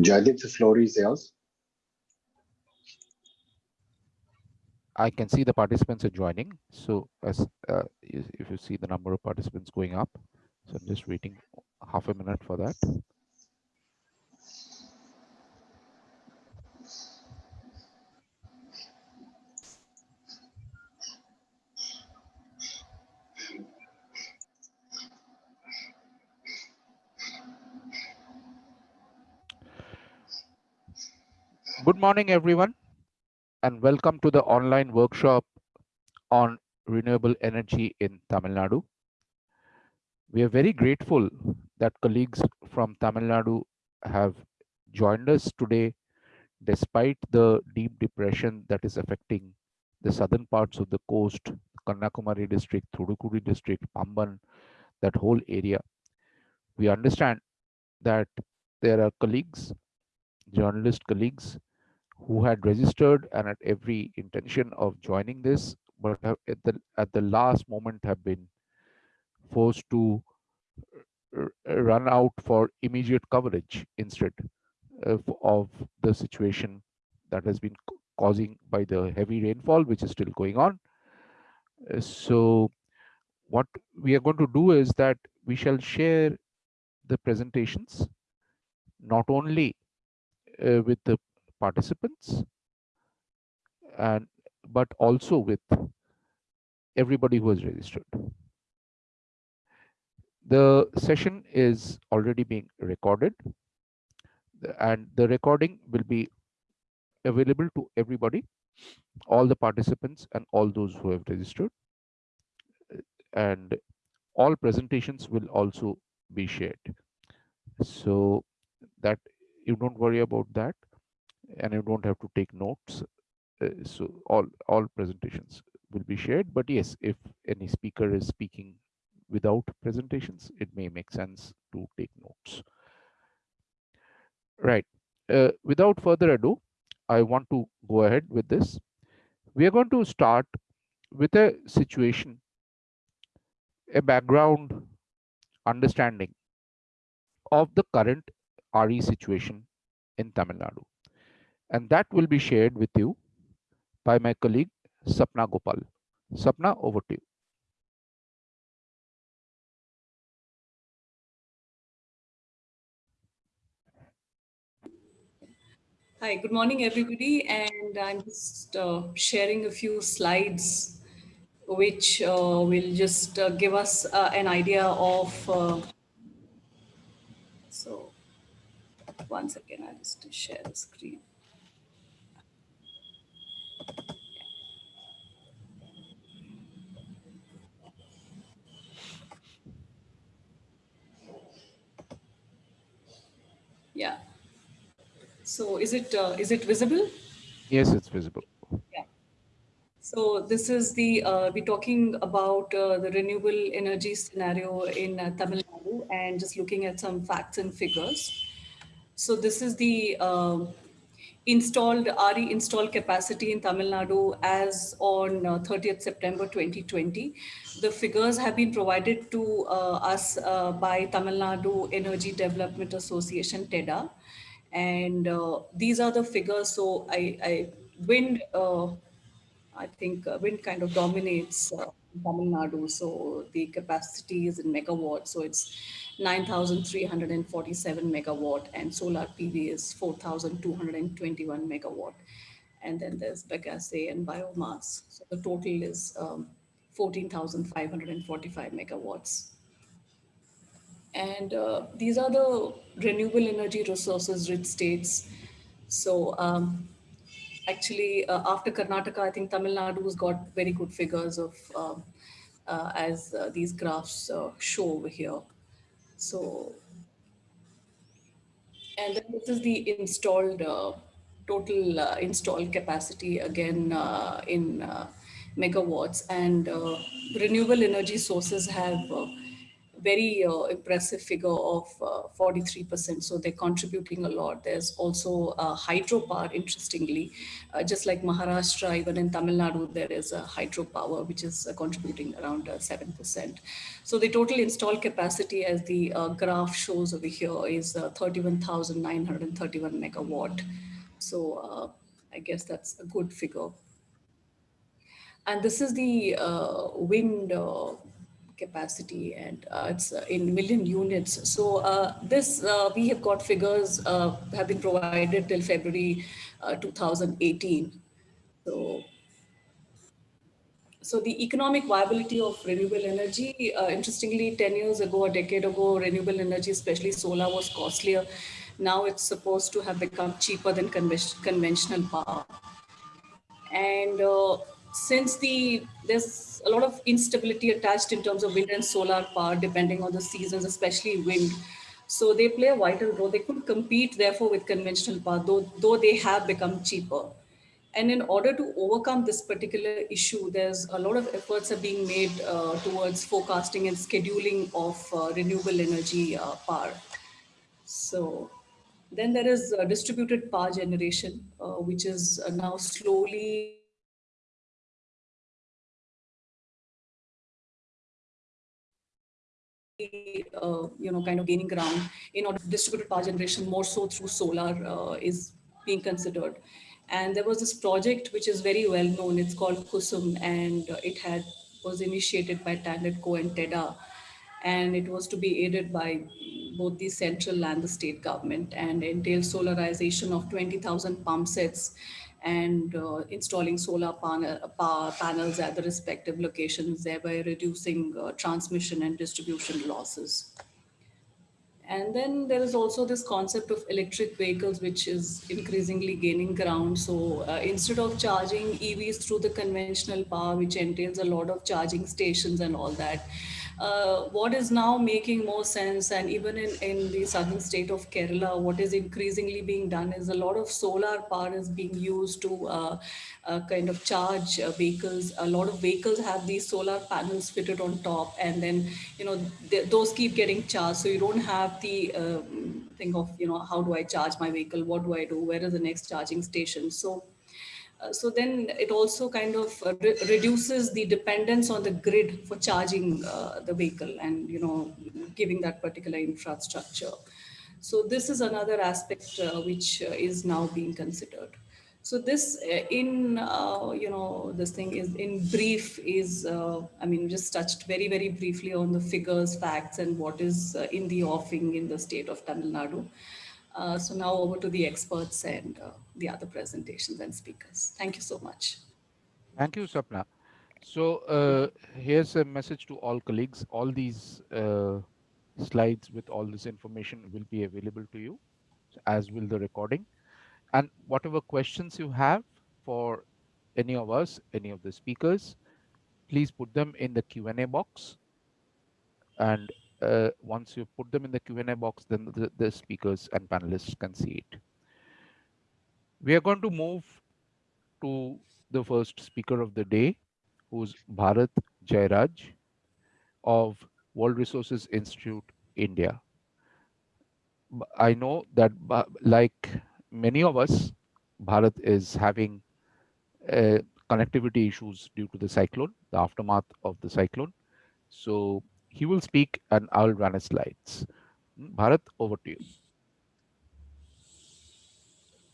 Joydeep, the floor is yours. I can see the participants are joining. So as uh, if you see the number of participants going up, so I'm just waiting half a minute for that. Good morning, everyone, and welcome to the online workshop on renewable energy in Tamil Nadu. We are very grateful that colleagues from Tamil Nadu have joined us today despite the deep depression that is affecting the southern parts of the coast, Kanyakumari district, Thoothukudi district, Pamban, that whole area. We understand that there are colleagues, journalist colleagues who had registered and had every intention of joining this, but at the at the last moment have been forced to run out for immediate coverage instead of, of the situation that has been causing by the heavy rainfall, which is still going on. Uh, so what we are going to do is that we shall share the presentations, not only uh, with the participants and but also with everybody who has registered. The session is already being recorded and the recording will be available to everybody, all the participants and all those who have registered. And all presentations will also be shared. So that you don't worry about that and you don't have to take notes. Uh, so all, all presentations will be shared. But yes, if any speaker is speaking without presentations, it may make sense to take notes. Right. Uh, without further ado, I want to go ahead with this. We are going to start with a situation, a background understanding of the current RE situation in Tamil Nadu and that will be shared with you by my colleague Sapna Gopal. Sapna, over to you. Hi, good morning, everybody. And I'm just uh, sharing a few slides which uh, will just uh, give us uh, an idea of. Uh, so, one second, I'll just share the screen. Yeah. So is it uh, is it visible? Yes, it's visible. Yeah. So this is the uh, we're talking about uh, the renewable energy scenario in uh, Tamil Nadu and just looking at some facts and figures. So this is the um, installed RE installed capacity in Tamil Nadu as on uh, 30th September 2020. The figures have been provided to uh, us uh, by Tamil Nadu Energy Development Association, TEDA. And uh, these are the figures. So I, I wind, uh, I think uh, wind kind of dominates Tamil Nadu. So the capacity is in megawatt. So it's 9,347 megawatt and solar PV is 4,221 megawatt. And then there's bagasse and biomass. So the total is um, 14,545 megawatts. And uh, these are the renewable energy resources rich states. So um, actually uh, after Karnataka, I think Tamil Nadu has got very good figures of um, uh, as uh, these graphs uh, show over here. So, and then this is the installed uh, total uh, installed capacity again in megawatts and renewable energy sources have very uh, impressive figure of uh, 43%. So they're contributing a lot. There's also uh, hydropower, interestingly, uh, just like Maharashtra, even in Tamil Nadu, there is a hydropower, which is contributing around 7%. So the total installed capacity, as the graph shows over here, is 31,931 megawatt. So I guess that's a good figure. And this is the uh, wind uh, capacity and uh, it's uh, in million units. So uh, this, uh, we have got figures have been provided till February 2018. So so the economic viability of renewable energy, uh, interestingly, 10 years ago, a decade ago, renewable energy, especially solar was costlier. Now it's supposed to have become cheaper than conventional power. And uh, since the there's a lot of instability attached in terms of wind and solar power depending on the seasons especially wind. So they play a vital role. They could compete therefore with conventional power though though they have become cheaper. And in order to overcome this particular issue there's a lot of efforts are being made uh, towards forecasting and scheduling of uh, renewable energy uh, power. So then there is uh, distributed power generation uh, which is uh, now slowly uh, you know, kind of gaining ground in order distributed power generation more so through solar uh, is being considered. And there was this project which is very well known. It's called KUSUM, and it had was initiated by TANGEDCO and TEDA, and it was to be aided by both the central and the state government, and entailed solarization of 20,000 pump sets and uh, installing solar panel, power panels at the respective locations, thereby reducing uh, transmission and distribution losses. And then there is also this concept of electric vehicles, which is increasingly gaining ground. So uh, instead of charging EVs through the conventional power, which entails a lot of charging stations and all that, uh, what is now making more sense and even in, in the southern state of Kerala, what is increasingly being done is a lot of solar power is being used to uh, uh, kind of charge uh, vehicles. A lot of vehicles have these solar panels fitted on top and then, you know, those keep getting charged. So you don't have the um, thing of, you know, how do I charge my vehicle? What do I do? Where is the next charging station? So so then it also kind of uh, re reduces the dependence on the grid for charging uh, the vehicle and you know giving that particular infrastructure. So this is another aspect uh, which uh, is now being considered. So this in, you know, this thing is in brief is, I mean, just touched very, very briefly on the figures, facts, and what is in the offing in the state of Tamil Nadu. Uh, so now over to the experts and uh, the other presentations and speakers. Thank you so much. Thank you, Sapna. So uh, here's a message to all colleagues. All these uh, slides with all this information will be available to you, as will the recording. And whatever questions you have for any of us, any of the speakers, please put them in the Q&A box and uh, once you put them in the Q&A box, then the, the speakers and panelists can see it. We are going to move to the first speaker of the day, who's Bharat Jairaj of World Resources Institute, India. I know that like many of us, Bharat is having uh, connectivity issues due to the cyclone, the aftermath of the cyclone. So he will speak and I'll run his slides. Hmm, Bharat, over to you.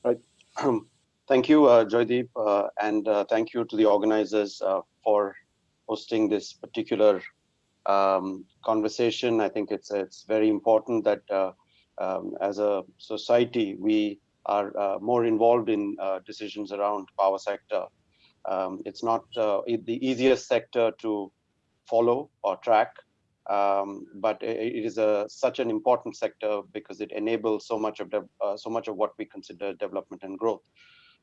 Right. thank you, uh, Joydeep, uh, and uh, thank you to the organizers uh, for hosting this particular um, conversation. I think it's it's very important that uh, um, as a society we are uh, more involved in decisions around power sector. Um, it's not the easiest sector to follow or track, um, but it is a such an important sector because it enables so much of uh, so much of what we consider development and growth.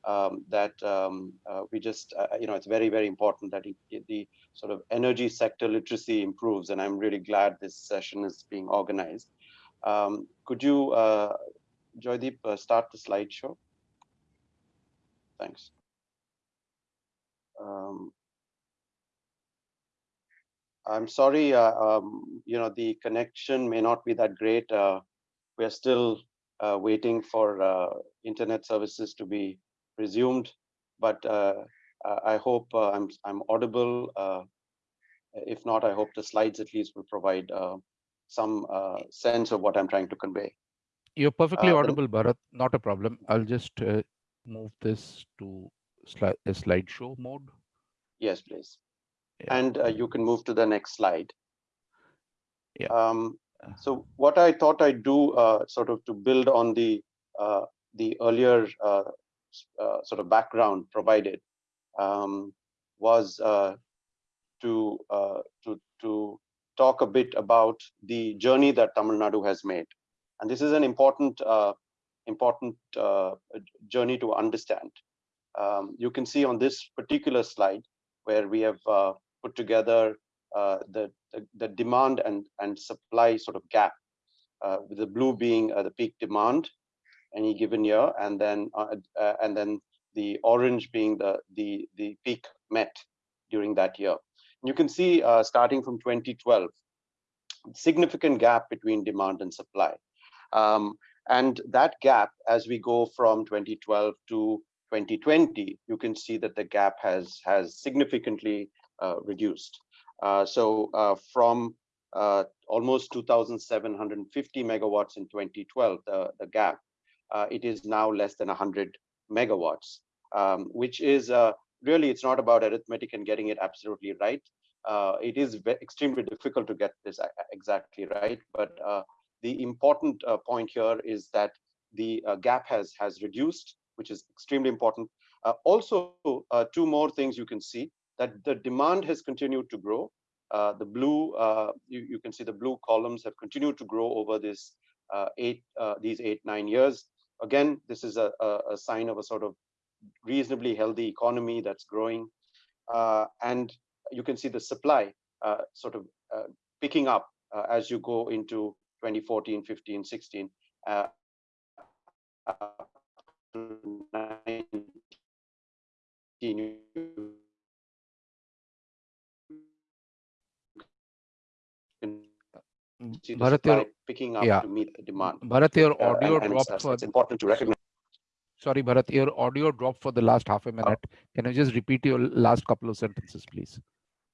Um, that um, uh, we just uh, you know it's very very important that it, it, the sort of energy sector literacy improves, and I'm really glad this session is being organized. Um, could you, uh, Joydeep, uh, start the slideshow? Thanks. I'm sorry, uh, um, you know, the connection may not be that great. Uh, we are still uh, waiting for uh, internet services to be resumed, but uh, I hope uh, I'm I'm audible. if not, I hope the slides at least will provide some sense of what I'm trying to convey. You're perfectly audible, Bharat. Not a problem. I'll just move this to slide slideshow mode. Yes, please. Yeah. And uh, you can move to the next slide. Yeah. Um, so what I thought I'd do uh, sort of to build on the uh, the earlier uh, uh, sort of background provided um, was uh, to to to talk a bit about the journey that Tamil Nadu has made, and this is an important important journey to understand. Um, you can see on this particular slide where we have uh, put together uh, the, the, the demand and and supply sort of gap, uh, with the blue being uh, the peak demand any given year, and then uh, uh, and then the orange being the the the peak met during that year. And you can see starting from 2012, significant gap between demand and supply. Um, and that gap, as we go from 2012 to 2020, you can see that the gap has has significantly uh, reduced. Uh, so uh, from uh, almost 2,750 megawatts in 2012, the, the gap, uh, it is now less than 100 megawatts, um, which is uh, really, it's not about arithmetic and getting it absolutely right. it is extremely difficult to get this exactly right, but the important point here is that the gap has has reduced which is extremely important. Uh, also, uh, two more things you can see that the demand has continued to grow. Uh, the blue, uh, you, you, can see the blue columns have continued to grow over this uh, eight, uh, these eight, nine years. Again, this is a, a, sign of a sort of reasonably healthy economy that's growing. and you can see the supply sort of picking up as you go into 2014, 15, 16. Uh, Bharat, your, picking up yeah. to meet the demand. Bharat, your audio uh, dropped for. It's important to recognize. Sorry, Bharat, your audio dropped for the last half a minute. Oh. Can you just repeat your last couple of sentences, please?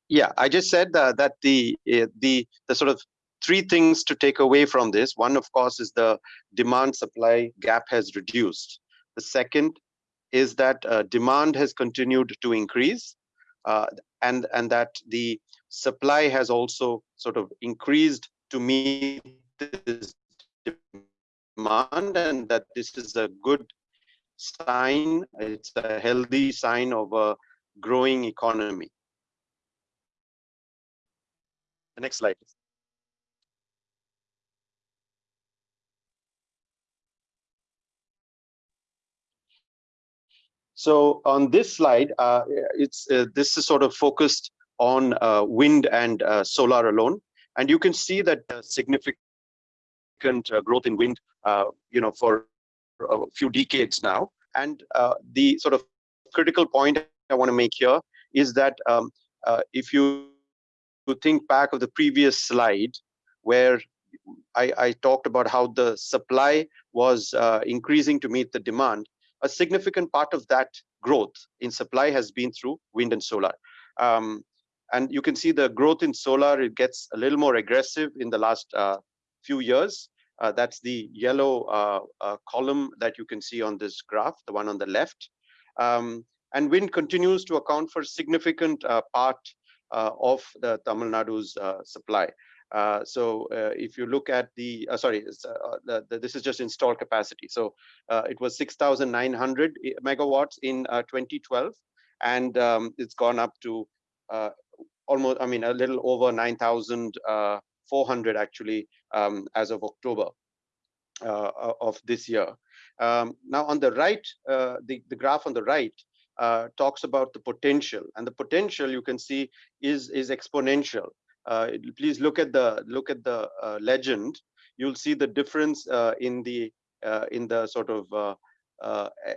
Yeah, I just said uh, that the uh, the the sort of three things to take away from this. One, of course, is the demand supply gap has reduced. The second is that uh, demand has continued to increase uh, and, and that the supply has also sort of increased to meet this demand and that this is a good sign, it's a healthy sign of a growing economy. The next slide. So on this slide, uh, it's uh, this is sort of focused on uh, wind and uh, solar alone, and you can see that significant uh, growth in wind, uh, you know, for a few decades now. And the sort of critical point I want to make here is that um, if you think back of the previous slide, where I, I talked about how the supply was increasing to meet the demand, a significant part of that growth in supply has been through wind and solar. Um, and you can see the growth in solar, it gets a little more aggressive in the last uh, few years. Uh, that's the yellow uh, uh column that you can see on this graph, the one on the left. Um, and wind continues to account for significant uh, part of the Tamil Nadu's supply. Uh, so uh, if you look at the, uh, sorry, the, the, this is just installed capacity. So it was 6,900 megawatts in 2012, and um, it's gone up to almost, I mean, a little over 9,400 actually um, as of October of this year. Um, now on the right, the, the graph on the right, uh, talks about the potential and the potential you can see is is exponential uh, please look at the look at the uh, legend. You'll see the difference uh, in the in the sort of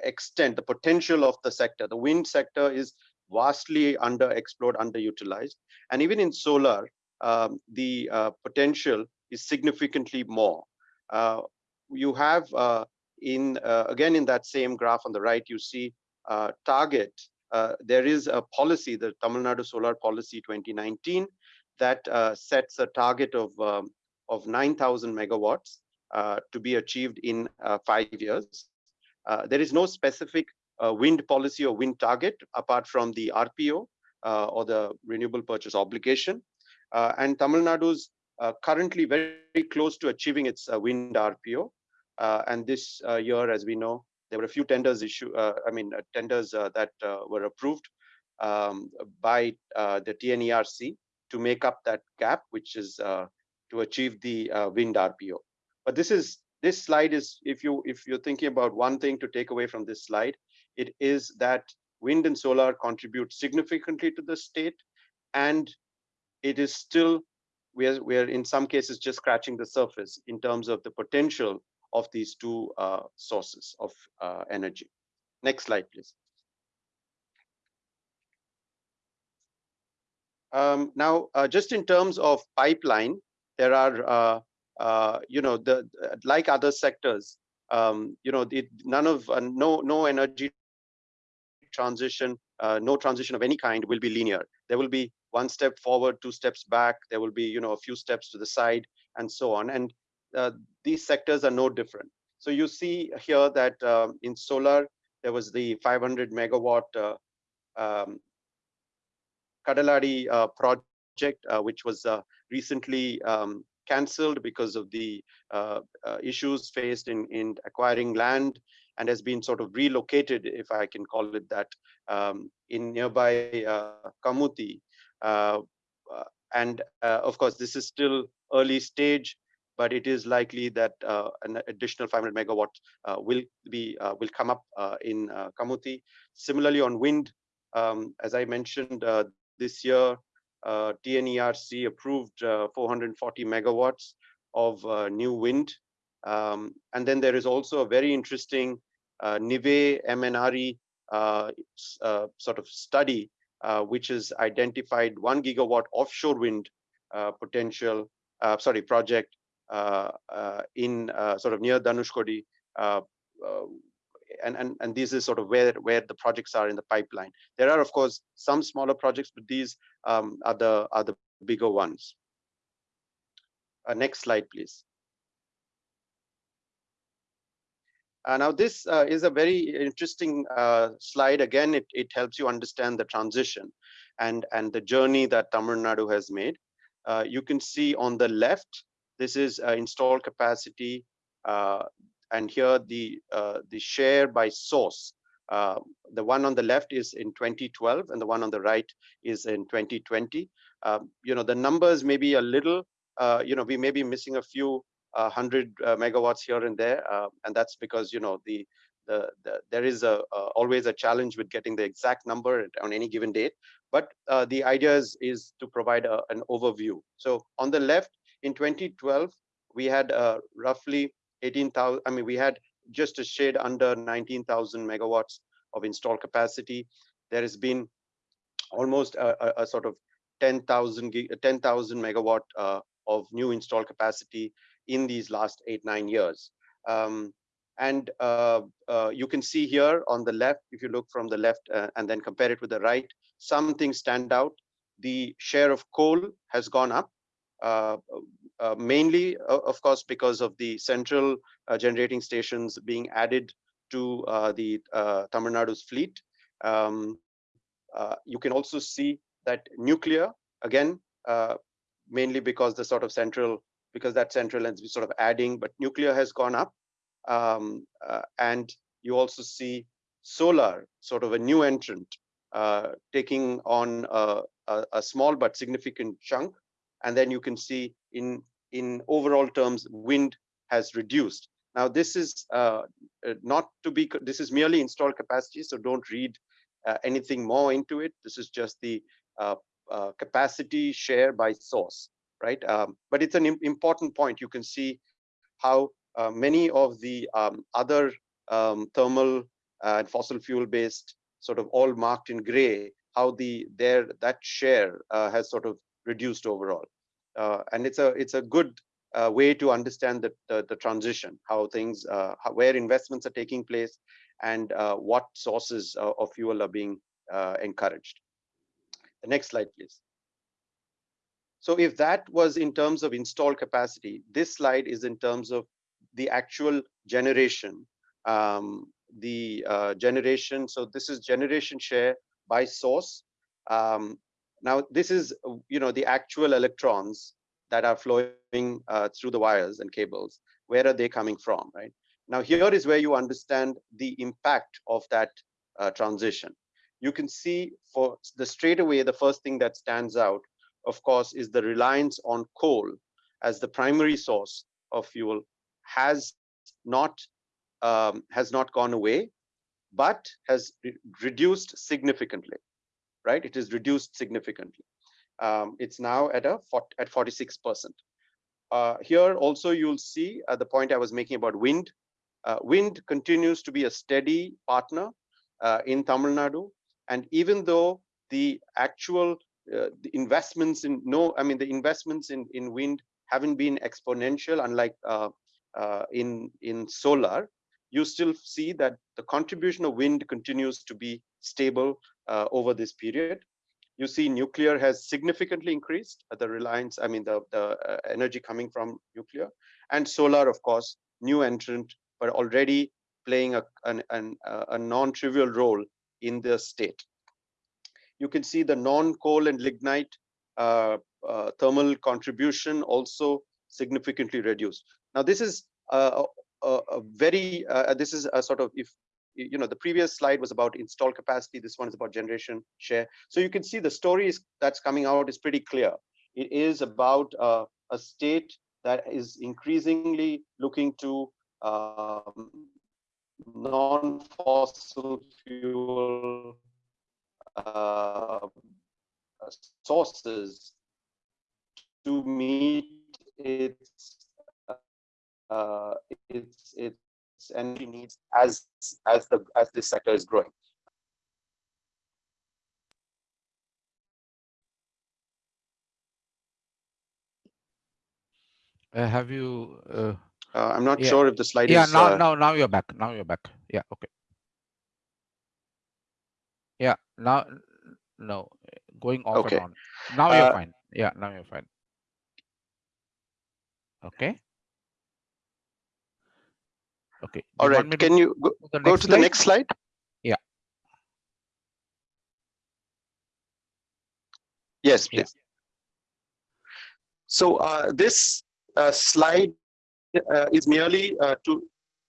extent, the potential of the sector. The wind sector is vastly underexplored, underutilized, and even in solar, um, the uh, potential is significantly more. Uh, you have uh, in uh, again in that same graph on the right, you see uh, target. There is a policy, the Tamil Nadu Solar Policy 2019, that sets a target of um, of 9,000 megawatts to be achieved in five years. there is no specific wind policy or wind target apart from the RPO uh, or the renewable purchase obligation. Uh, and Tamil Nadu's uh, currently very, close to achieving its uh, wind RPO. Uh, and this uh, year, as we know, there were a few tenders issue. I mean, tenders that were approved um, by the TNERC to make up that gap, which is to achieve the wind RPO. But this is this slide is if you if you're thinking about one thing to take away from this slide, it is that wind and solar contribute significantly to the state, and it is still we are, we are in some cases just scratching the surface in terms of the potential of these two uh, sources of uh, energy. Next slide, please. Um, now, uh, just in terms of pipeline, there are, uh, uh, you know, the like other sectors, um, you know, it, none of uh, no no energy transition, no transition of any kind will be linear. There will be one step forward, two steps back. There will be, you know, a few steps to the side and so on. And uh, these sectors are no different. So you see here that uh, in solar, there was the 500 megawatt uh, um, Kadaladi uh, project, uh, which was uh, recently um, cancelled because of the issues faced in, in acquiring land and has been sort of relocated, if I can call it that, um, in nearby Kamuthi, uh, uh, and uh, of course, this is still early stage, but it is likely that an additional 500 megawatt will be will come up in Kamuthi. Similarly, on wind, um, as I mentioned, this year, uh, TNERC approved uh, 440 megawatts of uh, new wind. Um, and then there is also a very interesting uh, NIWE MNRE sort of study uh, which has identified one gigawatt offshore wind uh, potential, uh, sorry, project in sort of near Dhanushkodi. and, and, and this is sort of where, where the projects are in the pipeline. There are, of course, some smaller projects, but these um, are, the, are the bigger ones. next slide, please. Uh, now, this uh, is a very interesting uh, slide. Again, it, it helps you understand the transition and, and the journey that Tamil Nadu has made. Uh, you can see on the left, this is uh, installed capacity. Uh, and here the, the share by source. the one on the left is in 2012 and the one on the right is in 2020. Um, you know, the numbers may be a little, you know, we may be missing a few 100 uh, megawatts here and there, uh, and that's because you know the the, the, there is a always a challenge with getting the exact number on any given date. But uh, the idea is, is to provide a, an overview. So on the left, in 2012, we had uh, roughly 18,000. I mean, we had just a shade under 19,000 megawatts of installed capacity. There has been almost a, a, a sort of 10,000 10, megawatt uh, of new installed capacity in these last eight, nine years. Um, and uh, uh, you can see here on the left, if you look from the left uh, and then compare it with the right, some things stand out. The share of coal has gone up, uh, uh, mainly, uh, of course, because of the central generating stations being added to the Tamil Nadu's fleet. Um, you can also see that nuclear, again, mainly because the sort of central because that central lens is sort of adding, but nuclear has gone up. Um, uh, and you also see solar, sort of a new entrant, uh, taking on a, a, a, small but significant chunk. And then you can see in, in overall terms, wind has reduced. Now, this is uh, uh not to be, this is merely installed capacity, so don't read uh, anything more into it. This is just the uh, capacity share by source right? Um, but it's an important point. You can see how uh, many of the um, other um, thermal and fossil fuel based sort of all marked in gray, how the their that share uh, has sort of reduced overall. uh, and it's a it's a good uh, way to understand the, the, the transition, how things, uh, how, where investments are taking place, and uh, what sources of fuel are being uh, encouraged. The next slide, please. So if that was in terms of installed capacity, this slide is in terms of the actual generation, um, the uh, generation. So this is generation share by source. Um, now this is, you know, the actual electrons that are flowing uh, through the wires and cables. Where are they coming from, right? Now here is where you understand the impact of that uh, transition. You can see for the straight away, the first thing that stands out, of course, is the reliance on coal as the primary source of fuel has not um, has not gone away, but has re reduced significantly, right? It is reduced significantly. Um, it's now at a at 46 percent. Uh, here also you'll see uh, the point I was making about wind. Uh, wind continues to be a steady partner uh, in Tamil Nadu, and even though the actual uh, the investments in no, I mean the investments in in wind haven't been exponential, unlike uh, in in solar, you still see that the contribution of wind continues to be stable over this period. You see nuclear has significantly increased uh, the reliance, I mean, the, the uh, energy coming from nuclear. And solar, of course, new entrant, but already playing a, an, an, a non-trivial role in the state. You can see the non-coal and lignite uh, uh, thermal contribution also significantly reduced. Now, this is a, a, a very, uh, this is a sort of, if you know, the previous slide was about install capacity. This one is about generation share. So you can see the story is, that's coming out is pretty clear. It is about uh, a state that is increasingly looking to um, non-fossil fuel uh, sources to meet its uh, its its energy needs as as the as this sector is growing. Uh, have you? Uh, uh, I'm not yeah. sure if the slide yeah, is. now uh, now now you're back. Now you're back. Yeah. Okay. Yeah. Now no going off Okay. and on. Now you're Uh, fine. Yeah. Now you're fine. Okay. Okay. Do all right. want me to Can you go, to the go next to the slide? next slide? Yeah. Yes, Yeah. please. So uh, this uh, slide uh, is merely uh, to,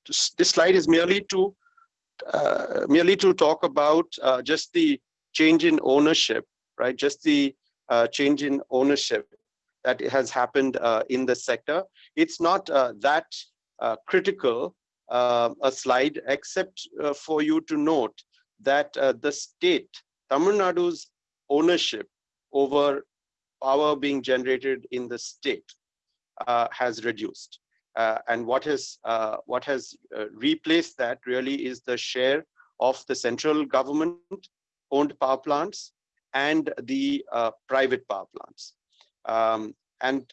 to this slide is merely to merely to talk about uh, just the change in ownership, right? Just the uh, change in ownership that has happened uh, in the sector. It's not uh, that uh, critical uh, a slide, except uh, for you to note that uh, the state, Tamil Nadu's ownership over power being generated in the state uh, has reduced. Uh, and what has uh, what has uh, replaced that really is the share of the central government owned power plants and the private power plants. Um, and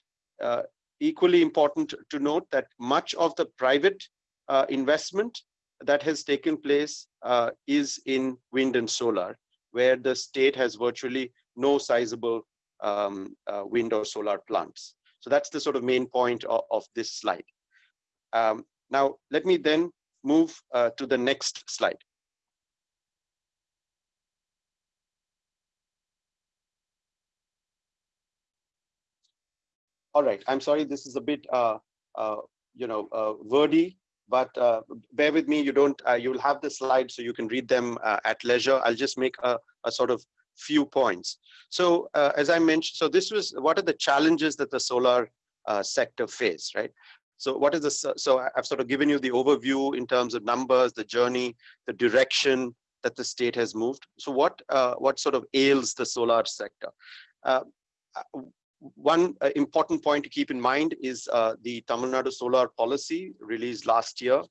equally important to note that much of the private uh, investment that has taken place uh, is in wind and solar, where the state has virtually no sizable um, uh, wind or solar plants. So that's the sort of main point of, of this slide. Um, now, let me then move uh, to the next slide. All right, I'm sorry, this is a bit, uh, uh, you know, uh, wordy, but uh, bear with me, you don't, uh, you'll have the slides so you can read them at leisure. I'll just make a, a sort of few points. So as I mentioned, so this was, what are the challenges that the solar sector face, right? So what is this? So I've sort of given you the overview in terms of numbers, the journey, the direction that the state has moved. So what uh, what sort of ails the solar sector? Uh, one uh, important point to keep in mind is uh, the Tamil Nadu solar policy released last year,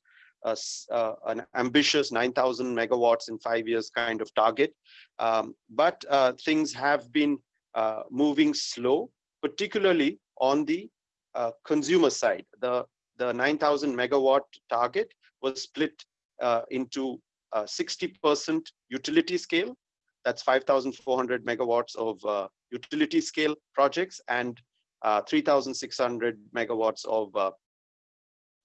uh, uh, an ambitious 9,000 megawatts in five years kind of target. Um, but uh, things have been uh, moving slow, particularly on the uh, consumer side. The, the 9,000 megawatt target was split uh, into 60% utility scale, that's 5,400 megawatts of uh, utility scale projects and uh, 3,600 megawatts of uh,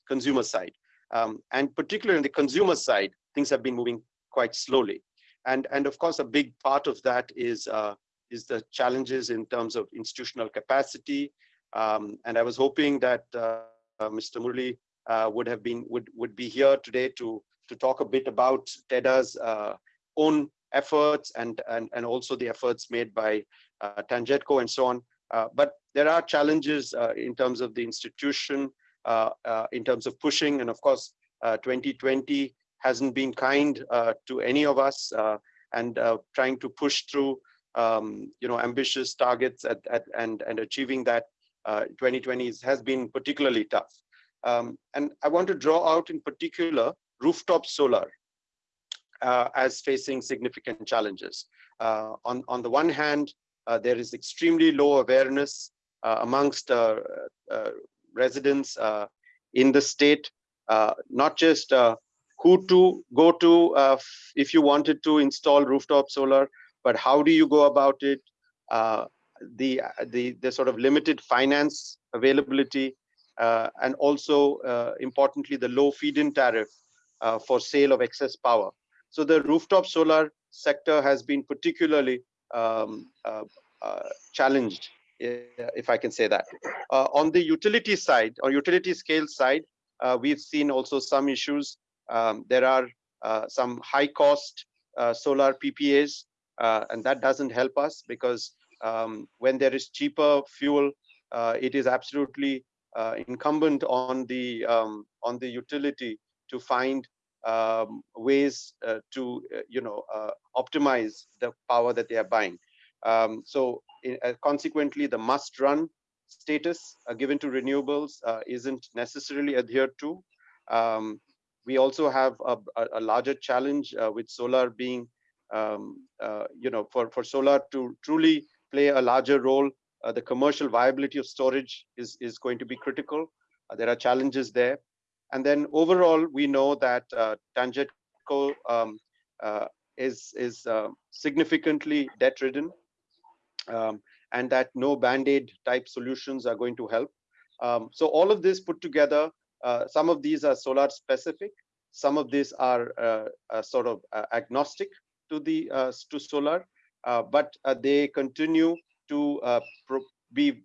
consumer side. Um, and particularly in the consumer side, things have been moving quite slowly. And, and of course, a big part of that is, uh, is the challenges in terms of institutional capacity. Um, and I was hoping that uh, uh, Mr. Murli would have been would would be here today to to talk a bit about TEDA's own efforts and, and, and also the efforts made by uh, Tangedco and so on. Uh, but there are challenges uh, in terms of the institution, uh, uh, in terms of pushing, and of course, 2020 uh, hasn't been kind to any of us, and trying to push through, um, you know, ambitious targets at, at, and and achieving that 2020 has been particularly tough. Um, and I want to draw out in particular rooftop solar uh, as facing significant challenges. Uh, on, on the one hand, uh, there is extremely low awareness amongst residents in the state, not just who to go to uh, if you wanted to install rooftop solar, but how do you go about it? Uh, the, the, the sort of limited finance availability, uh, and also importantly, the low feed-in tariff for sale of excess power. So the rooftop solar sector has been particularly um, uh, uh, challenged, if I can say that. Uh, on the utility side, or utility scale side, uh, we've seen also some issues. Um, there are uh, some high cost uh, solar PPAs, and that doesn't help us because um, when there is cheaper fuel, it is absolutely incumbent on the um, on the utility to find um, ways uh, to uh, you know uh, optimize the power that they are buying. Um, so uh, consequently, the must run status uh, given to renewables uh, isn't necessarily adhered to. Um, we also have a, a larger challenge with solar being, um, you know, for, for solar to truly play a larger role, the commercial viability of storage is, is going to be critical. there are challenges there. And then overall, we know that uh, Tangedco um, uh, is, is uh, significantly debt-ridden um, and that no band-aid type solutions are going to help. Um, so all of this put together, uh, some of these are solar specific, some of these are uh, uh, sort of uh, agnostic to the to solar, but they continue to be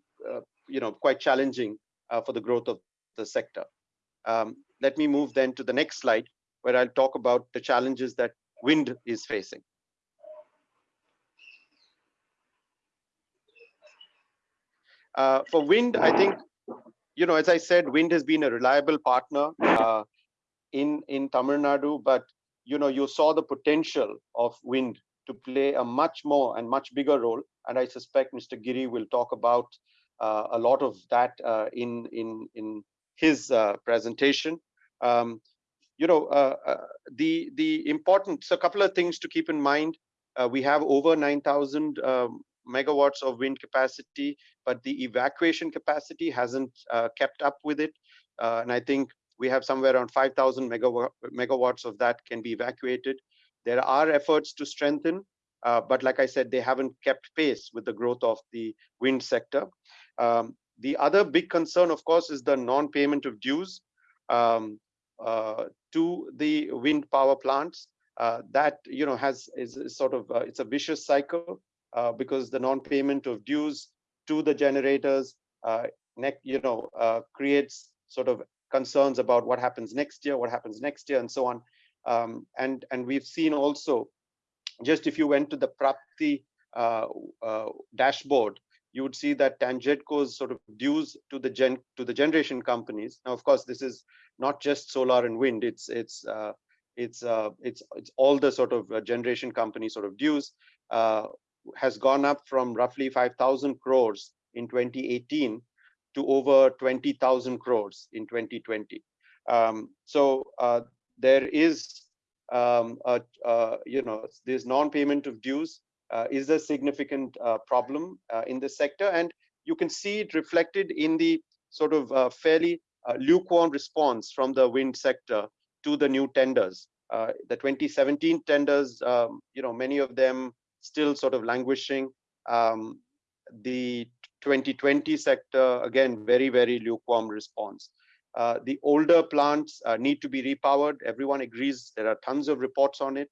you know quite challenging for the growth of the sector. Um, let me move then to the next slide, where I'll talk about the challenges that wind is facing. Uh, for wind, I think, you know, as I said, wind has been a reliable partner uh, in, in Tamil Nadu, but, you know, you saw the potential of wind to play a much more and much bigger role. And I suspect Mr. Giri will talk about uh, a lot of that uh, in, in, in his uh, presentation. Um, you know, uh, uh, the the important so a couple of things to keep in mind. we have over 9,000 um, megawatts of wind capacity, but the evacuation capacity hasn't kept up with it. and I think we have somewhere around 5,000 megawatts of that can be evacuated. There are efforts to strengthen, uh, but like I said, they haven't kept pace with the growth of the wind sector. Um, the other big concern, of course, is the non-payment of dues um, uh, to the wind power plants. Uh, that you know has is, sort of uh, it's a vicious cycle uh, because the non-payment of dues to the generators, uh, you know creates sort of concerns about what happens next year, what happens next year, and so on. Um, and and we've seen also, just if you went to the PRAAPTI dashboard, you would see that Tangedco's sort of dues to the gen to the generation companies. Now, of course, this is not just solar and wind. It's it's uh, it's uh, it's it's all the sort of uh, generation company sort of dues uh, has gone up from roughly 5,000 crores in 2018 to over 20,000 crores in 2020. Um, so uh, there is um, a, you know this non-payment of dues uh, is a significant uh, problem uh, in the sector. And you can see it reflected in the sort of uh, fairly uh, lukewarm response from the wind sector to the new tenders. Uh, the 2017 tenders, um, you know, many of them still sort of languishing. Um, the 2020 sector, again, very, very lukewarm response. Uh, the older plants uh, need to be repowered. Everyone agrees there are tons of reports on it.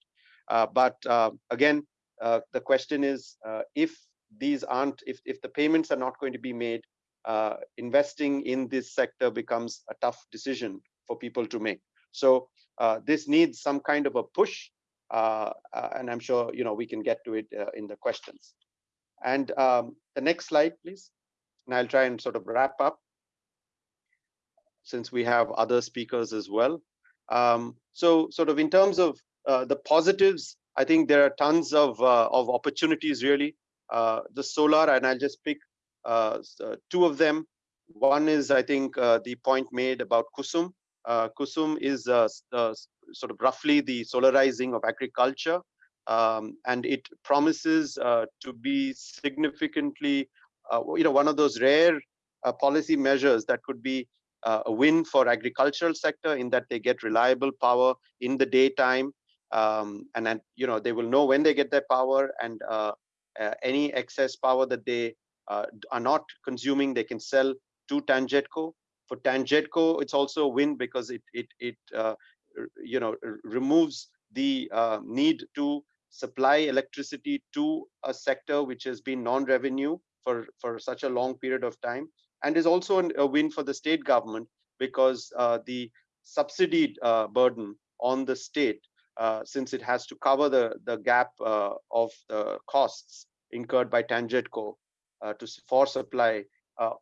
Uh, but uh, again, uh, the question is if these aren't, if, if the payments are not going to be made, investing in this sector becomes a tough decision for people to make. So this needs some kind of a push. and I'm sure you know we can get to it in the questions. And um, the next slide, please. And I'll try and sort of wrap up since we have other speakers as well. Um, so sort of in terms of uh, the positives, I think there are tons of, uh, of opportunities really. Uh, the solar, and I'll just pick uh, uh, two of them. One is, I think, uh, the point made about Kusum. Kusum is sort of roughly the solarizing of agriculture. Um, and it promises to be significantly, you know, one of those rare policy measures that could be uh, a win for agricultural sector in that they get reliable power in the daytime um, and then you know they will know when they get their power and uh, uh, any excess power that they uh, are not consuming they can sell to TANGEDCO. For TANGEDCO, it's also a win because it it it uh, you know removes the uh, need to supply electricity to a sector which has been non-revenue for for such a long period of time and is also a win for the state government because uh, the subsidy uh, burden on the state, uh, since it has to cover the, the gap uh, of the costs incurred by TANGEDCO uh, to for supply,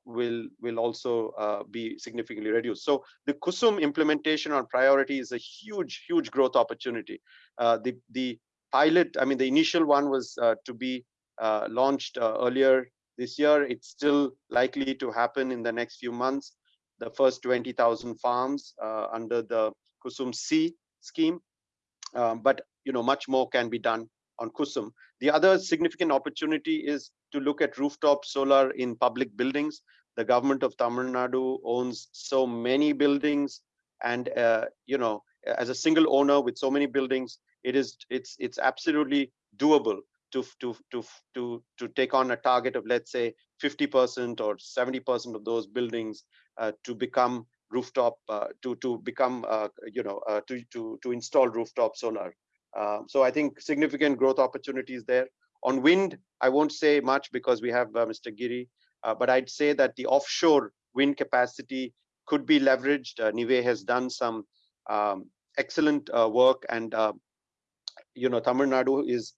will will also be significantly reduced. So the Kusum implementation on priority is a huge, huge growth opportunity. the the pilot, I mean, the initial one was to be launched earlier this year. It's still likely to happen in the next few months. The first 20,000 farms uh, under the Kusum C scheme, um, but you know much more can be done on Kusum. The other significant opportunity is to look at rooftop solar in public buildings. The government of Tamil Nadu owns so many buildings, and uh, you know, as a single owner with so many buildings, it is it's it's absolutely doable to to to to to take on a target of let's say 50% or 70% of those buildings uh, to become rooftop uh, to to become uh, you know uh, to to to install rooftop solar. Uh, so i think significant growth opportunities there. On wind i won't say much because we have uh, mr giri but i'd say that the offshore wind capacity could be leveraged. Uh, NIWE has done some um, excellent work and you know tamil nadu is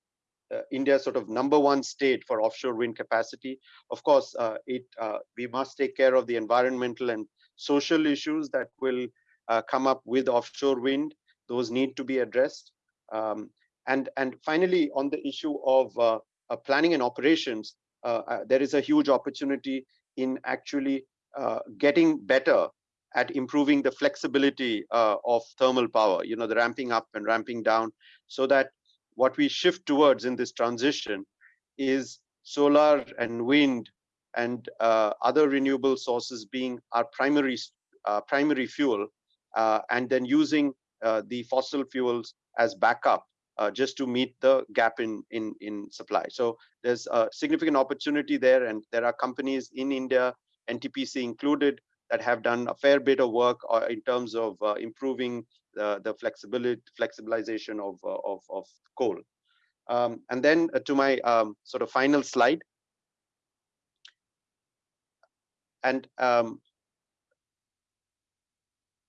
uh, India's sort of number one state for offshore wind capacity. Of course, uh, it uh, we must take care of the environmental and social issues that will uh, come up with offshore wind. Those need to be addressed. Um, and and finally, on the issue of uh, uh, planning and operations, there is a huge opportunity in actually getting better at improving the flexibility of thermal power. You know, the ramping up and ramping down, so that what we shift towards in this transition is solar and wind and uh, other renewable sources being our primary uh, primary fuel uh, and then using uh, the fossil fuels as backup uh, just to meet the gap in in in supply. So there's a significant opportunity there and there are companies in india ntpc included that have done a fair bit of work uh, in terms of improving the, flexibility, flexibilization of, uh, of, of coal. Um, and then uh, to my um, sort of final slide. And um,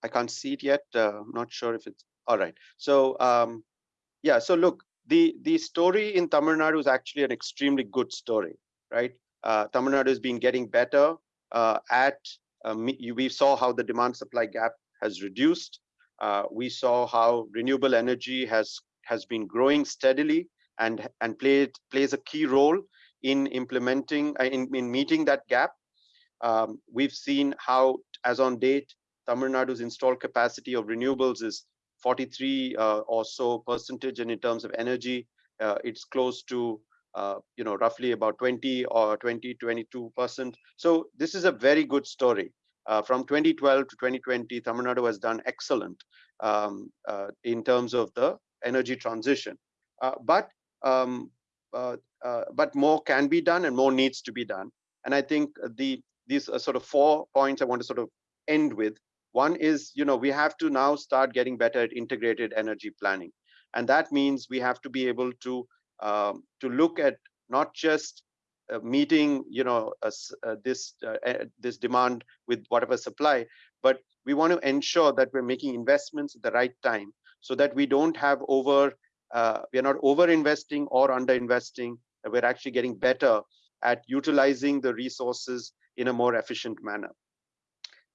I can't see it yet. Uh, I'm not sure if it's all right. So um, yeah, so look, the the story in Tamil Nadu is actually an extremely good story, right? Uh, Tamil Nadu has been getting better uh, at. Uh, we saw how the demand supply gap has reduced. Uh, we saw how renewable energy has has been growing steadily and and played plays a key role in implementing uh, in, in meeting that gap. Um, we've seen how, as on date, Tamil Nadu's installed capacity of renewables is 43 uh, or so percentage, and in terms of energy, uh, it's close to uh, you know, roughly about 20 or 20, 22%. So this is a very good story. Uh, from 2012 to 2020, Tamil Nadu has done excellent um, uh, in terms of the energy transition. Uh, but um, uh, uh, but more can be done and more needs to be done. And I think the these are sort of four points I want to sort of end with. One is, you know, we have to now start getting better at integrated energy planning. And that means we have to be able to um, to look at not just meeting, you know, uh, this uh, this demand with whatever supply, but we want to ensure that we're making investments at the right time so that we don't have over, uh, we are not over investing or under investing. We're actually getting better at utilizing the resources in a more efficient manner.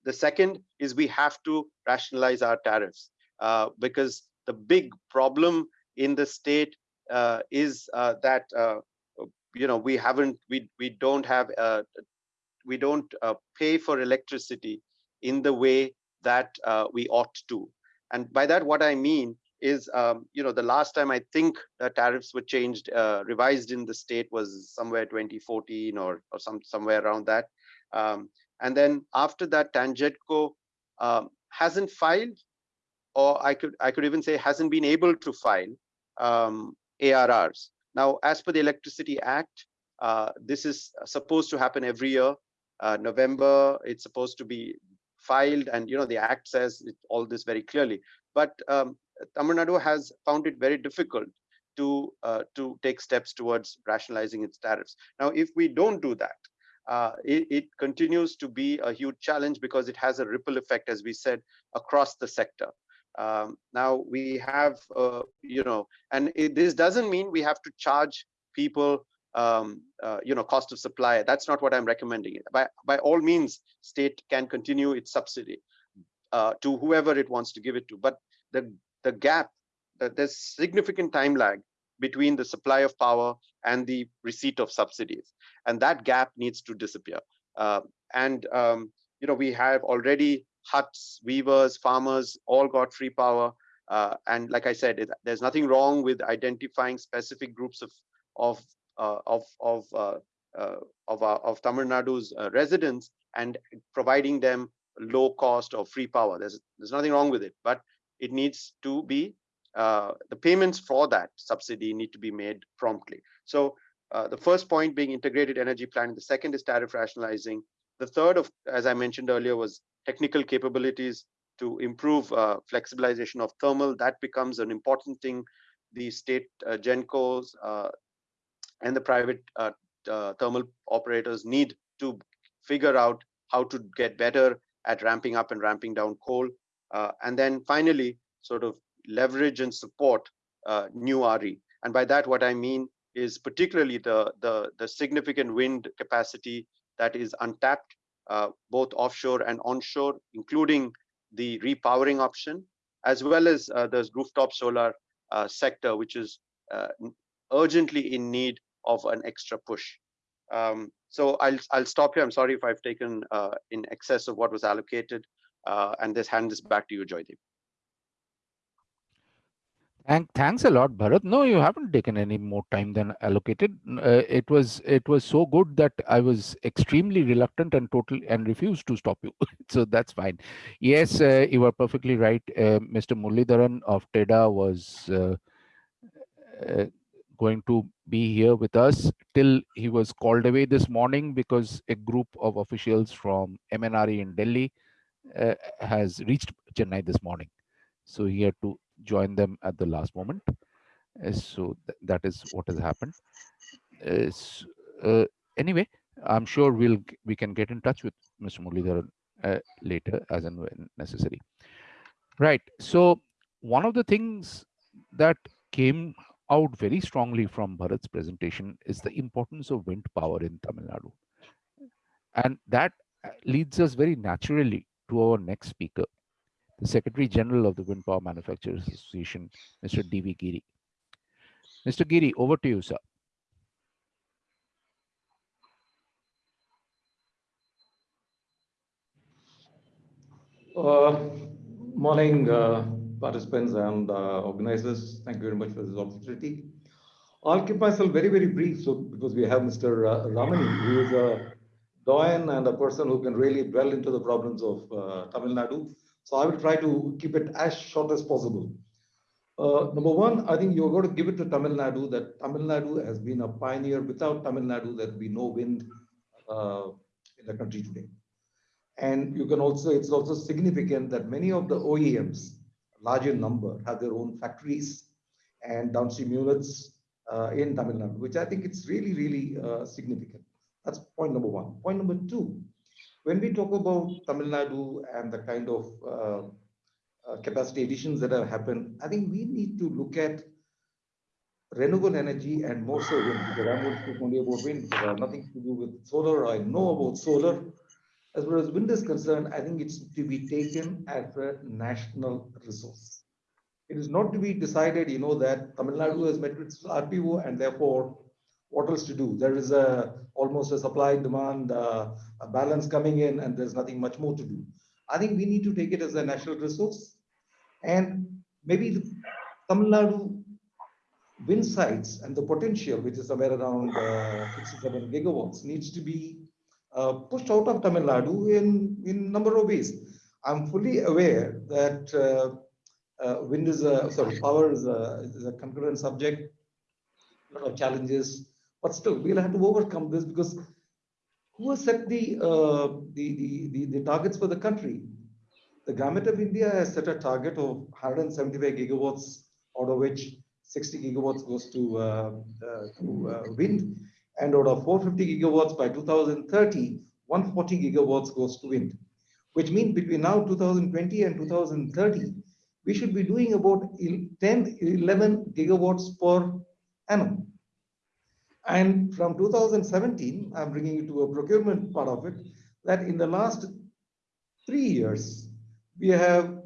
The second is we have to rationalize our tariffs uh, because the big problem in the state uh, is uh, that uh, you know we haven't we we don't have uh, we don't uh, pay for electricity in the way that we ought to. And by that, what I mean is, um, you know, the last time I think the tariffs were changed, revised in the state was somewhere 2014 or or some somewhere around that. Um, and then after that, Tangedco um, hasn't filed, or I could I could even say hasn't been able to file um, ARRs. Now, as per the Electricity Act, uh, this is supposed to happen every year. Uh, November, it's supposed to be filed, and you know the Act says it, all this very clearly. But um, Tamil Nadu has found it very difficult to uh, to take steps towards rationalizing its tariffs. Now, if we don't do that, uh, it, it, continues to be a huge challenge because it has a ripple effect, as we said, across the sector. Um, now we have, uh, you know, and it, this doesn't mean we have to charge people, um, uh, you know, cost of supply. That's not what I'm recommending. By by all means, state can continue its subsidy uh, to whoever it wants to give it to. But the the gap, that there's significant time lag between the supply of power and the receipt of subsidies. And that gap needs to disappear. Uh, and, um, you know, we have already huts, weavers, farmers, all got free power. Uh, and like I said, it, there's nothing wrong with identifying specific groups of of uh, of of uh, uh, of, uh, of Tamil Nadu's residents and providing them low cost or free power. There's there's nothing wrong with it, but it needs to be uh, the payments for that subsidy need to be made promptly. So uh, the first point being integrated energy planning. The second is tariff rationalizing. The third, of, as I mentioned earlier, was technical capabilities to improve uh, flexibilization of thermal. That becomes an important thing. The state uh, GENCOs uh, and the private uh, thermal operators need to figure out how to get better at ramping up and ramping down coal. and then finally, sort of leverage and support uh, new RE. And by that, what I mean is particularly the, the, the significant wind capacity that is untapped, uh, both offshore and onshore, including the repowering option, as well as uh, the rooftop solar uh, sector, which is uh, urgently in need of an extra push. Um, so I'll, I'll stop here. I'm sorry if I've taken uh, in excess of what was allocated, and this hand this back to you, Joydeep. Thank, thanks a lot, Bharat. No, you haven't taken any more time than allocated. Uh, it was it was so good that I was extremely reluctant and total and refused to stop you. so that's fine. Yes, uh, you are perfectly right. Uh, Mr. Muralidharan of TEDA was uh, uh, going to be here with us till he was called away this morning because a group of officials from MNRE in Delhi uh, has reached Chennai this morning. So he had to join them at the last moment. Uh, so th that is what has happened. Uh, uh, anyway, I'm sure we'll we can get in touch with Mr. Muralidharan uh, later as and when necessary. Right. So one of the things that came out very strongly from Bharat's presentation is the importance of wind power in Tamil Nadu. And that leads us very naturally to our next speaker, the Secretary General of the Wind Power Manufacturers Association, Mr. D.V. Giri. Mr. Giri, over to you, sir. Uh, morning, uh, participants and uh, organizers. Thank you very much for this opportunity. I'll keep myself very, very brief. So because we have Mr. Ra- Ramani, who is a doyen and a person who can really dwell into the problems of uh, Tamil Nadu. So I will try to keep it as short as possible. Uh, number one, I think you're going to give it to Tamil Nadu that Tamil Nadu has been a pioneer. Without Tamil Nadu, there would be no wind uh, in the country today. And you can also, it's also significant that many of the OEMs, larger number, have their own factories and downstream units uh, in Tamil Nadu, which I think it's really, really uh, significant. That's point number one. Point number two, when we talk about Tamil Nadu and the kind of uh, uh, capacity additions that have happened, I think we need to look at renewable energy and more so wind, because I'm going to speak only about wind, have nothing to do with solar. I know about solar. As far as wind is concerned, I think it's to be taken as a national resource. It is not to be decided, you know, that Tamil Nadu has met its RPO and therefore what else to do? There is a almost a supply demand uh, a balance coming in and there's nothing much more to do. I think we need to take it as a national resource and maybe the Tamil Nadu wind sites and the potential, which is somewhere around uh, 67 gigawatts, needs to be uh, pushed out of Tamil Nadu in in number of ways. I'm fully aware that uh, uh, wind is a sorry power is a, is a concurrent subject, a lot of challenges, but still we'll have to overcome this because who has set the, uh, the, the, the, the targets for the country? The government of India has set a target of 175 gigawatts, out of which 60 gigawatts goes to, uh, uh, to uh, wind, and out of 450 gigawatts by 2030, 140 gigawatts goes to wind, which means between now 2020 and 2030, we should be doing about 10, 11 gigawatts per annum. And from 2017, I'm bringing it to a procurement part of it, that in the last three years, we have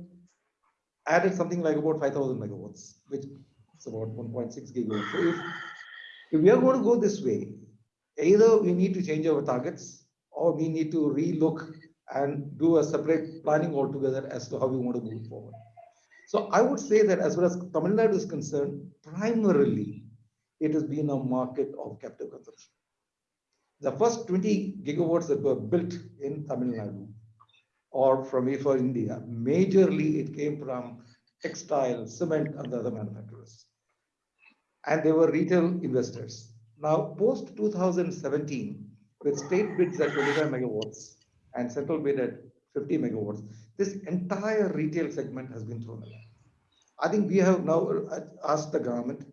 added something like about 5,000 megawatts, which is about 1.6 gigawatts. So if, if we are going to go this way, either we need to change our targets or we need to relook and do a separate planning altogether as to how we want to move forward. So I would say that as far as Tamil Nadu is concerned, primarily it has been a market of captive consumption. The first 20 gigawatts that were built in Tamil Nadu or from for India, majorly it came from textile, cement, and other manufacturers. And they were retail investors. Now, post 2017, with state bids at 25 megawatts and central bid at 50 megawatts, this entire retail segment has been thrown away. I think we have now uh, asked the government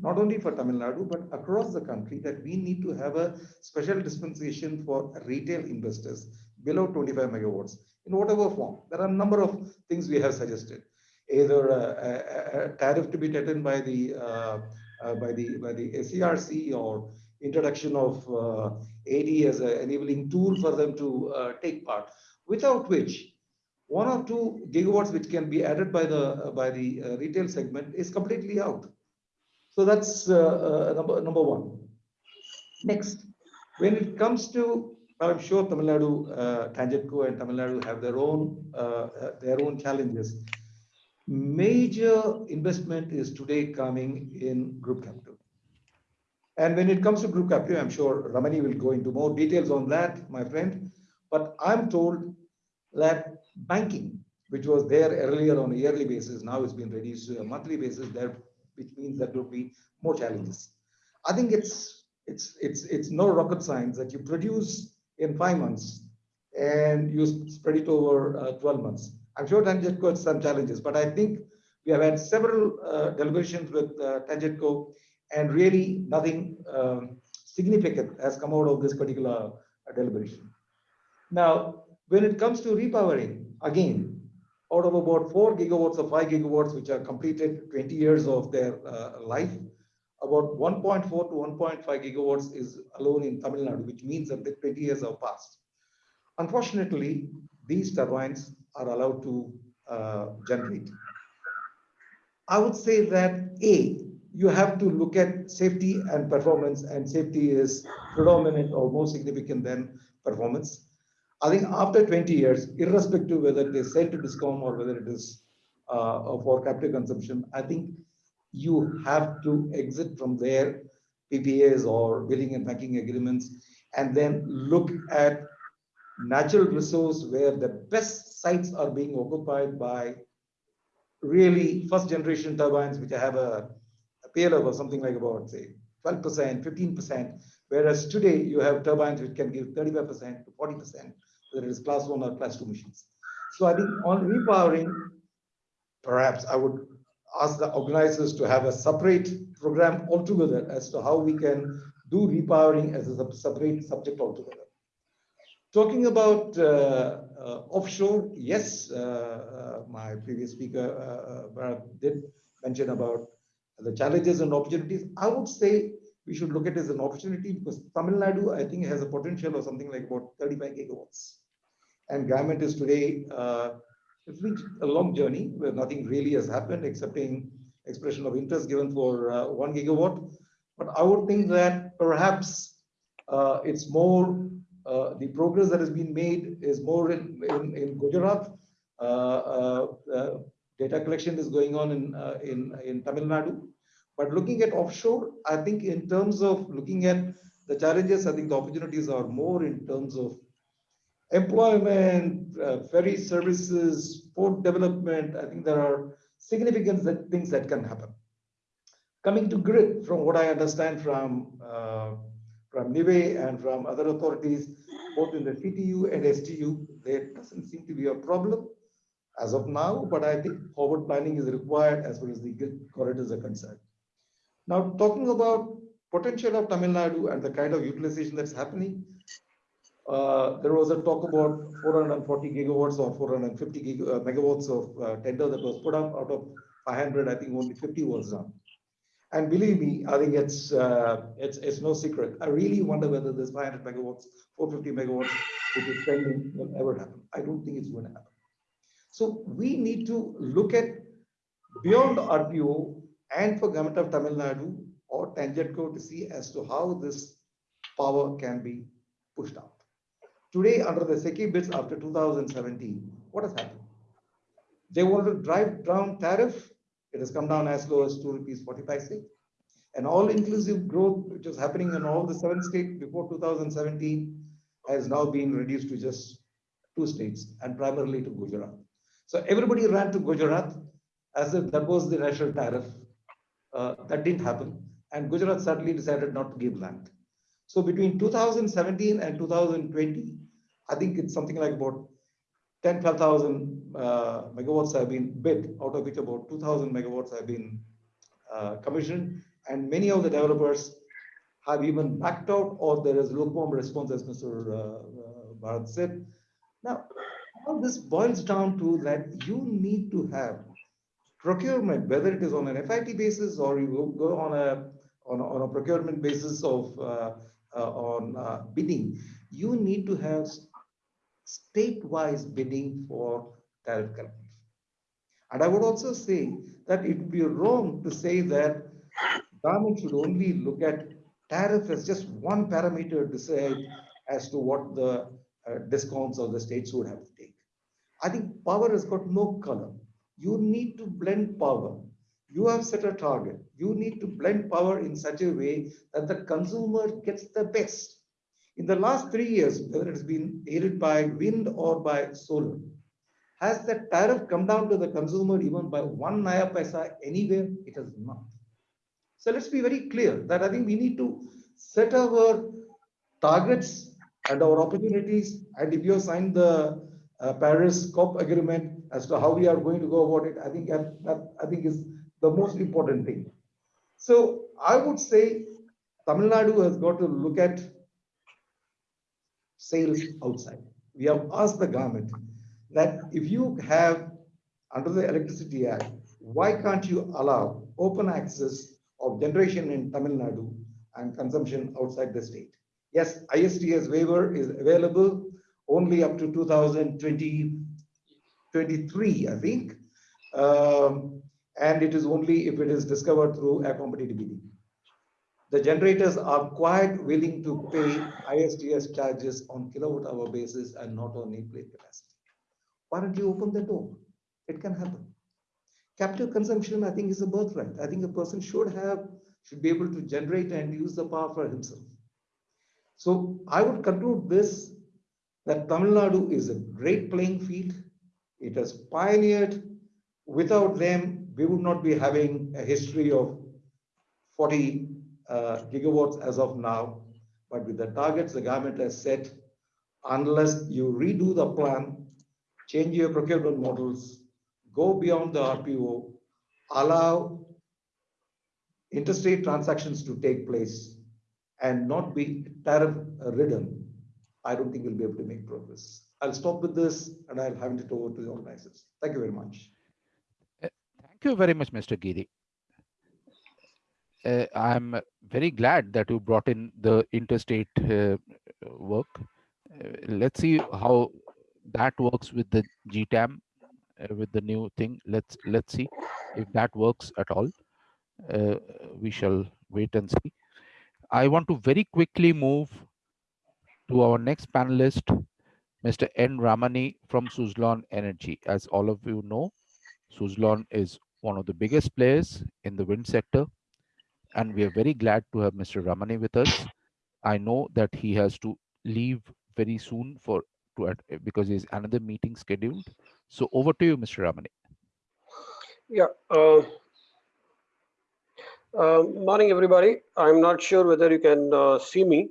not only for Tamil Nadu, but across the country that we need to have a special dispensation for retail investors below 25 megawatts in whatever form. There are a number of things we have suggested, either a, a, a tariff to be taken by the uh, uh, by the by the SERC or introduction of uh, AD as an enabling tool for them to uh, take part, without which one or two gigawatts which can be added by the by the uh, retail segment is completely out. So that's uh, uh, number, number one. Next, when it comes to, I'm sure Tamil Nadu, uh, TANGEDCO and Tamil Nadu have their own, uh, their own challenges. Major investment is today coming in group capital. And when it comes to group capital, I'm sure Ramani will go into more details on that, my friend. But I'm told that banking, which was there earlier on a yearly basis, now it's been reduced to a monthly basis, there which means that there will be more challenges. I think it's it's it's it's no rocket science that you produce in five months and you spread it over uh, 12 months. I'm sure TANGEDCO has some challenges, but I think we have had several uh, deliberations with uh, TANGEDCO and really nothing um, significant has come out of this particular uh, deliberation. Now, when it comes to repowering, again, out of about 4 gigawatts or 5 gigawatts, which are completed 20 years of their uh, life, about 1.4 to 1.5 gigawatts is alone in Tamil Nadu, which means that the 20 years have passed. Unfortunately, these turbines are allowed to uh, generate. I would say that A, you have to look at safety and performance, and safety is predominant or more significant than performance. I think after 20 years, irrespective whether it is sell to discom or whether it is uh, for captive consumption, I think you have to exit from their PPAs or billing and banking agreements and then look at natural resource where the best sites are being occupied by really first generation turbines which have a, a payload of something like about say 12%, 15%, whereas today you have turbines which can give 35% to 40%, whether it is class one or class two machines. So I think on repowering, perhaps I would ask the organizers to have a separate program altogether as to how we can do repowering as a separate subject altogether. Talking about uh, uh, offshore, yes, uh, uh my previous speaker uh, uh, did mention about the challenges and opportunities. I would say we should look at it as an opportunity because Tamil Nadu, I think, has a potential of something like about 35 gigawatts. And government is today, uh, it's been a long journey where nothing really has happened excepting expression of interest given for uh, one gigawatt. But I would think that perhaps uh, it's more, uh, the progress that has been made is more in, in, in Gujarat. Uh, uh, data collection is going on in, in, in Tamil Nadu. But looking at offshore, I think in terms of looking at the challenges, I think the opportunities are more in terms of employment, uh, ferry services, port development. I think there are significant that, things that can happen. Coming to grid, from what I understand from uh, from NIWE and from other authorities, both in the CTU and STU, there doesn't seem to be a problem as of now, but I think forward planning is required as far as the grid corridors are concerned. Now, talking about potential of Tamil Nadu and the kind of utilization that's happening, uh, there was a talk about 440 gigawatts or 450 gig, uh, megawatts of uh, tender that was put up out of 500. I think only 50 was done. And believe me, I think it's uh, it's it's no secret. I really wonder whether this 500 megawatts, 450 megawatts, which is pending, will ever happen. I don't think it's going to happen. So we need to look at beyond RPO and for government of Tamil Nadu or TANGEDCO to see as to how this power can be pushed out. Today, under the SECI bids after 2017, what has happened? They wanted to drive down tariff. It has come down as low as 2 rupees 45 cents. And all-inclusive growth, which was happening in all the seven states before 2017, has now been reduced to just two states and primarily to Gujarat. So everybody ran to Gujarat as if that was the national tariff that didn't happen. And Gujarat suddenly decided not to give land. So between 2017 and 2020, I think it's something like about 10, 12,000 uh, megawatts have been bid, out of which about 2,000 megawatts have been uh, commissioned. And many of the developers have even backed out or there is lukewarm response, as Mr. Uh, uh, Bharat said. Now, all this boils down to that you need to have procurement, whether it is on an FIT basis or you go on a on a, on a procurement basis of uh, uh, on uh, bidding, you need to have state-wise bidding for tariff collective. And I would also say that it would be wrong to say that government should only look at tariff as just one parameter to say as to what the uh, discoms of the states would have to take. I think power has got no color. You need to blend power. You have set a target. You need to blend power in such a way that the consumer gets the best. In the last three years, whether it's been aided by wind or by solar, has the tariff come down to the consumer even by one naya paisa anywhere? It has not. So let's be very clear that I think we need to set our targets and our opportunities. And if you have signed the uh, Paris COP agreement, as to how we are going to go about it, I think that, I think is the most important thing. So I would say Tamil Nadu has got to look at sales outside. We have asked the government that if you have under the Electricity Act, why can't you allow open access of generation in Tamil Nadu and consumption outside the state? Yes, ISTS waiver is available only up to 2020 23, I think. Um, and it is only if it is discovered through a competitive bidding. The generators are quite willing to pay ISTS charges on kilowatt hour basis and not on nameplate capacity. Why don't you open the door? It can happen. captive consumption, I think, is a birthright. I think a person should have, should be able to generate and use the power for himself. So I would conclude this, that Tamil Nadu is a great playing field. It has pioneered. Without them, we would not be having a history of 40 uh, gigawatts as of now. But with the targets the government has set, unless you redo the plan, change your procurement models, go beyond the RPO, allow interstate transactions to take place and not be tariff ridden, I don't think we'll be able to make progress. I'll stop with this and I'll hand it over to the organizers. Thank you very much. Thank you very much, Mr. Giri. Uh, I'm very glad that you brought in the interstate uh, work. Uh, let's see how that works with the GTAM, uh, with the new thing. Let's let's see if that works at all. Uh, we shall wait and see. I want to very quickly move to our next panelist, Mr. N. Ramani from Suzlon Energy. As all of you know, Suzlon is one of the biggest players in the wind sector and we are very glad to have Mr. Ramani with us. I know that he has to leave very soon for to because there's another meeting scheduled. So over to you, Mr. Ramani. Yeah. Uh, uh, morning, everybody. I'm not sure whether you can uh, see me.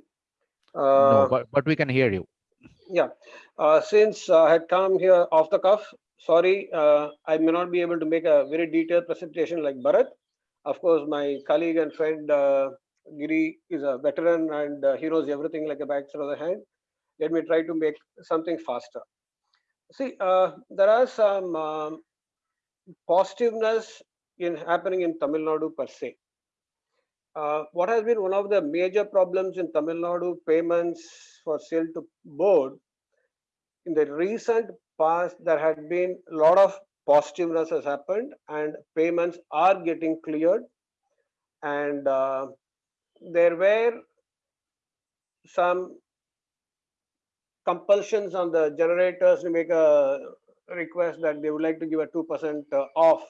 no, but, but we can hear you. Yeah. Uh, since I had come here off the cuff, sorry, uh, I may not be able to make a very detailed presentation like Bharat. Of course, my colleague and friend uh, Giri is a veteran and uh, he knows everything like a back of the hand. Let me try to make something faster. See, uh, there are some um, positiveness in happening in Tamil Nadu per se. Uh, what has been one of the major problems in Tamil Nadu payments for sale to board in the recent past there had been a lot of positiveness has happened and payments are getting cleared. And uh, there were some compulsions on the generators to make a request that they would like to give a 2% uh, off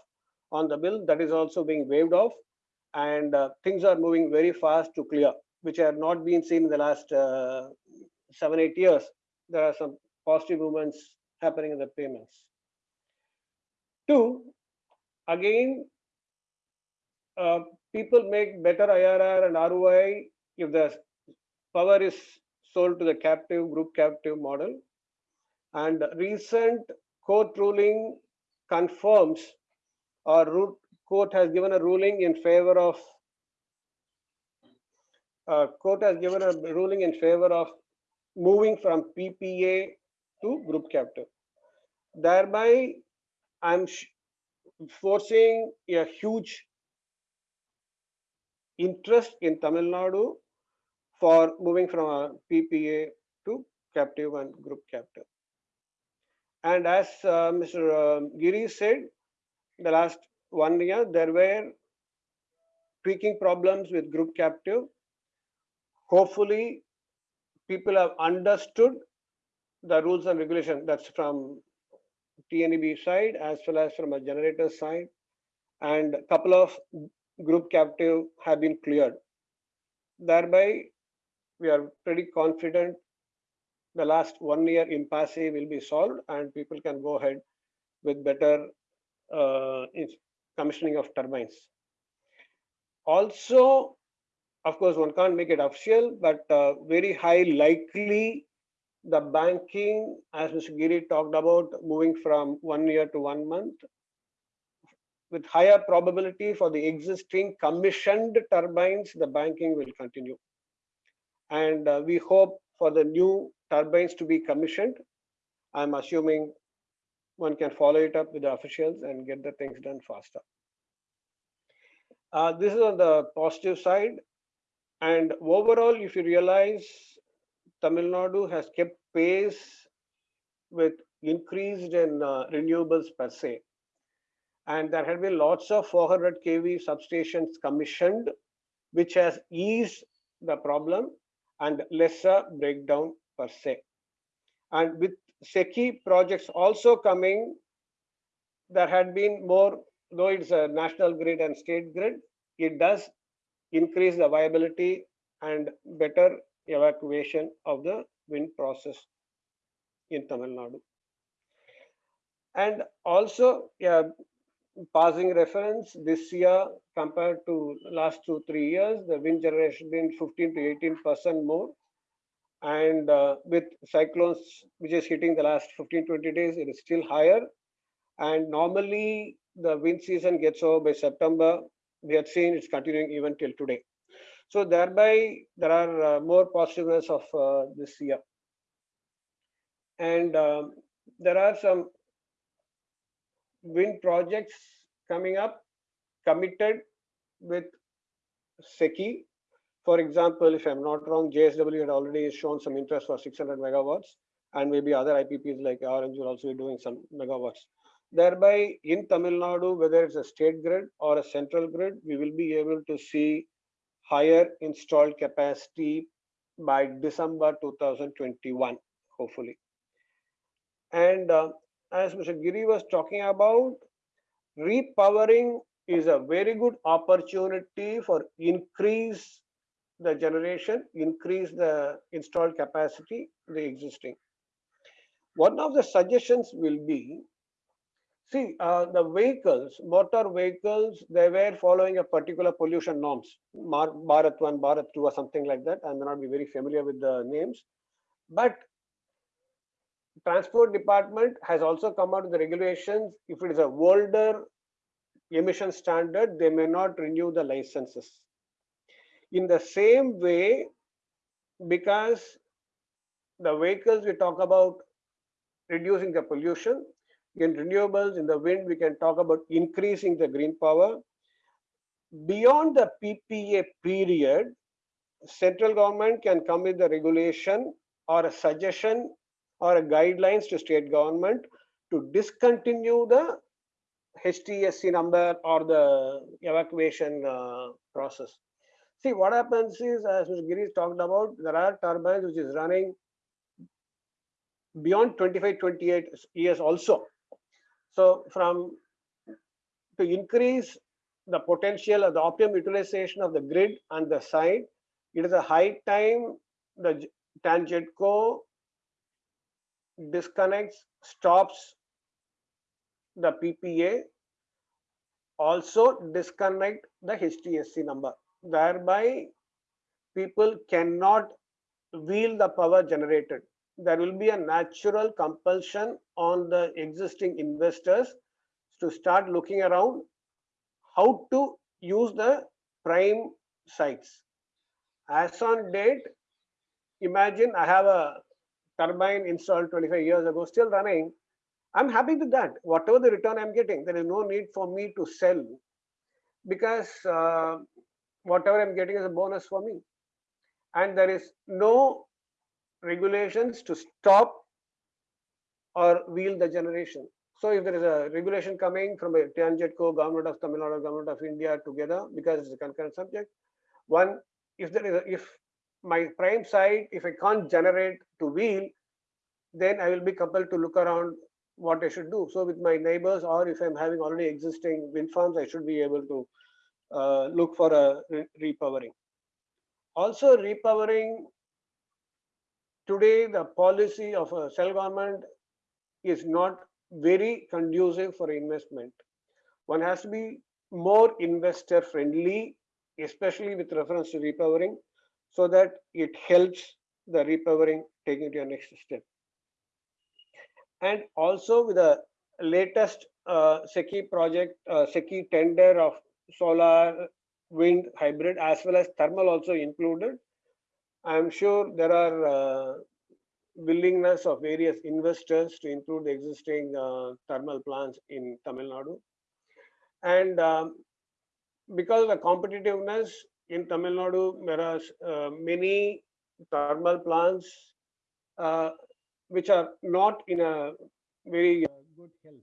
on the bill that is also being waived off and uh, things are moving very fast to clear which have not been seen in the last uh, seven eight years there are some positive movements happening in the payments Two, again, uh, people make better IRR and ROI if the power is sold to the captive group captive model. And recent court ruling confirms or court has given a ruling in favor of uh, court has given a ruling in favor of moving from PPA to group captive. Thereby, I'm forcing a huge interest in Tamil Nadu for moving from a PPA to captive and group captive. And as uh, Mr. Uh, Giri said, the last one year there were tweaking problems with group captive. Hopefully, people have understood the rules and regulation. That's from TNEB side as well as from a generator side and a couple of group captive have been cleared. Thereby, we are pretty confident the last one year impasse will be solved and people can go ahead with better uh, commissioning of turbines. Also, of course, one can't make it official, but uh, very high likely the banking, as Mr. Giri talked about, moving from one year to one month, with higher probability for the existing commissioned turbines, the banking will continue. And uh, we hope for the new turbines to be commissioned. I'm assuming one can follow it up with the officials and get the things done faster. Uh, this is on the positive side. And overall, if you realize Tamil Nadu has kept pace with increased in uh, renewables per se. And there have been lots of 400 kV substations commissioned, which has eased the problem and lesser breakdown per se. And with SECI projects also coming, there had been more though it's a national grid and state grid, it does increase the viability and better evacuation of the wind process in Tamil Nadu. And also, yeah, passing reference this year compared to last two, three years, the wind generation been 15 to 18% more. And uh, with cyclones, which is hitting the last 15, 20 days, it is still higher. And normally the wind season gets over by September. We have seen it's continuing even till today. So thereby, there are uh, more positiveness of uh, this year. And um, there are some wind projects coming up committed with SECI. For example, if I'm not wrong, JSW had already shown some interest for 600 megawatts and maybe other IPPs like Orange will also be doing some megawatts. Thereby in Tamil Nadu, whether it's a state grid or a central grid, we will be able to see higher installed capacity by December 2021, hopefully. And uh, as Mr. Giri was talking about, repowering is a very good opportunity for increase the generation, increase the installed capacity, the existing. One of the suggestions will be, see, uh, the vehicles, motor vehicles, they were following a particular pollution norms, Mar Bharat 1, Bharat 2 or something like that. I may not be very familiar with the names, but transport department has also come out with the regulations if it is a older emission standard they may not renew the licenses in the same way because the vehicles we talk about reducing the pollution in renewables in the wind we can talk about increasing the green power beyond the ppa period central government can come with the regulation or a suggestion or guidelines to state government to discontinue the HTSC number or the evacuation uh, process. See, what happens is, as Mr. Giri talked about, there are turbines which is running beyond 25, 28 years also. So from to increase the potential of the optimum utilization of the grid and the site, it is a high time the TANGEDCO disconnects, stops the PPA, also disconnect the HTSC number. Thereby, people cannot wield the power generated. There will be a natural compulsion on the existing investors to start looking around how to use the prime sites. As on date, imagine I have a turbine installed 25 years ago, still running, I'm happy with that. Whatever the return I'm getting, there is no need for me to sell because uh, whatever I'm getting is a bonus for me. And there is no regulations to stop or wheel the generation. So if there is a regulation coming from a TANGEDCO, Government of Tamil Nadu, Government of India together, because it's a concurrent subject, one, if there is a, if my prime site, if I can't generate to wheel, then I will be compelled to look around what I should do. So with my neighbors, or if I'm having already existing wind farms, I should be able to look for a re repowering. Also repowering, today the policy of a cell government is not very conducive for investment. One has to be more investor friendly, especially with reference to repowering so that it helps the repowering taking to your next step. And also with the latest uh, SECI project, uh, SECI tender of solar, wind, hybrid, as well as thermal also included. I'm sure there are uh, willingness of various investors to include the existing uh, thermal plants in Tamil Nadu. And um, because of the competitiveness, in Tamil Nadu, there are uh, many thermal plants uh, which are not in a very uh, good health.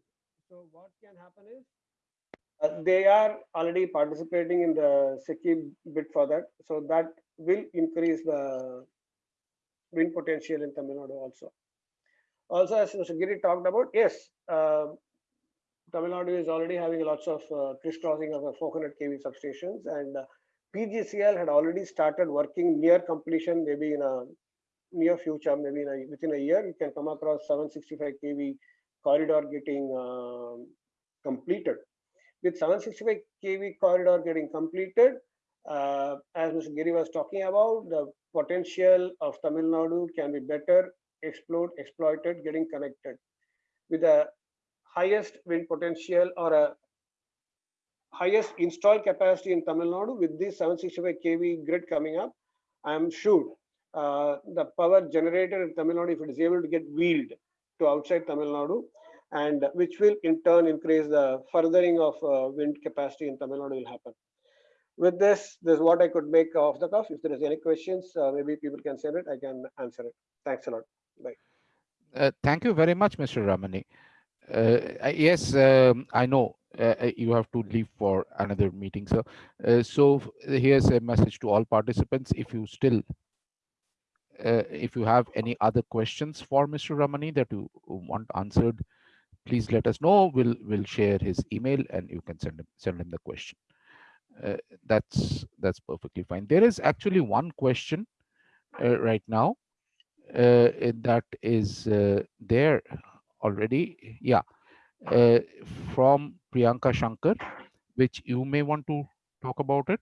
So what can happen is uh, they are already participating in the SECI bid for that. So that will increase the wind potential in Tamil Nadu also. Also, as Mr. Giri talked about, yes, uh, Tamil Nadu is already having lots of uh, crisscrossing of uh, 400 kV substations, and uh, PGCL had already started working near completion, maybe in a near future, maybe a, within a year, you can come across 765 kV corridor getting um, completed. With 765 kV corridor getting completed, uh, as Mr. Giri was talking about, the potential of Tamil Nadu can be better explored, exploited, getting connected with the highest wind potential or a highest installed capacity in Tamil Nadu with this 765 kV grid coming up, I am sure uh, the power generated in Tamil Nadu, if it is able to get wheeled to outside Tamil Nadu, and which will in turn increase the furthering of uh, wind capacity in Tamil Nadu will happen. With this, this is what I could make off the cuff. If there is any questions, uh, maybe people can send it. I can answer it. Thanks a lot. Bye. Uh, thank you very much, Mr. Ramani. Uh, yes, um, I know uh, uh, you have to leave for another meeting, sir. So here's a message to all participants. If you still, if you have any other questions for Mr. Ramani that you want answered, please let us know. We'll we'll share his email and you can send him send him the question. Uh, that's that's perfectly fine. There is actually one question uh, right now uh, that is uh, there already. Yeah, uh, from Priyanka Shankar, which you may want to talk about it,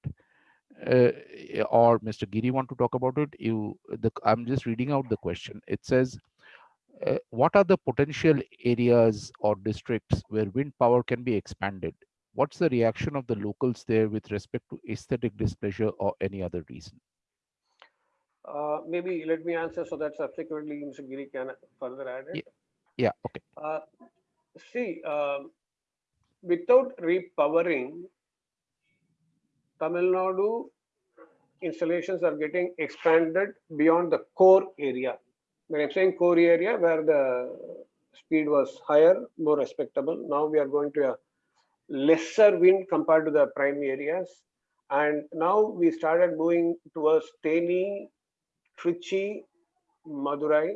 uh, or Mr. Giri want to talk about it. You, the I'm just reading out the question. It says, uh, what are the potential areas or districts where wind power can be expanded? What's the reaction of the locals there with respect to aesthetic displeasure or any other reason? Uh, maybe let me answer so that subsequently Mr. Giri can further add it. Yeah, okay. Uh, see, um, without repowering, Tamil Nadu installations are getting expanded beyond the core area. When I'm saying core area, where the speed was higher, more respectable. Now we are going to a lesser wind compared to the prime areas. And now we started moving towards Theni, Trichy, Madurai,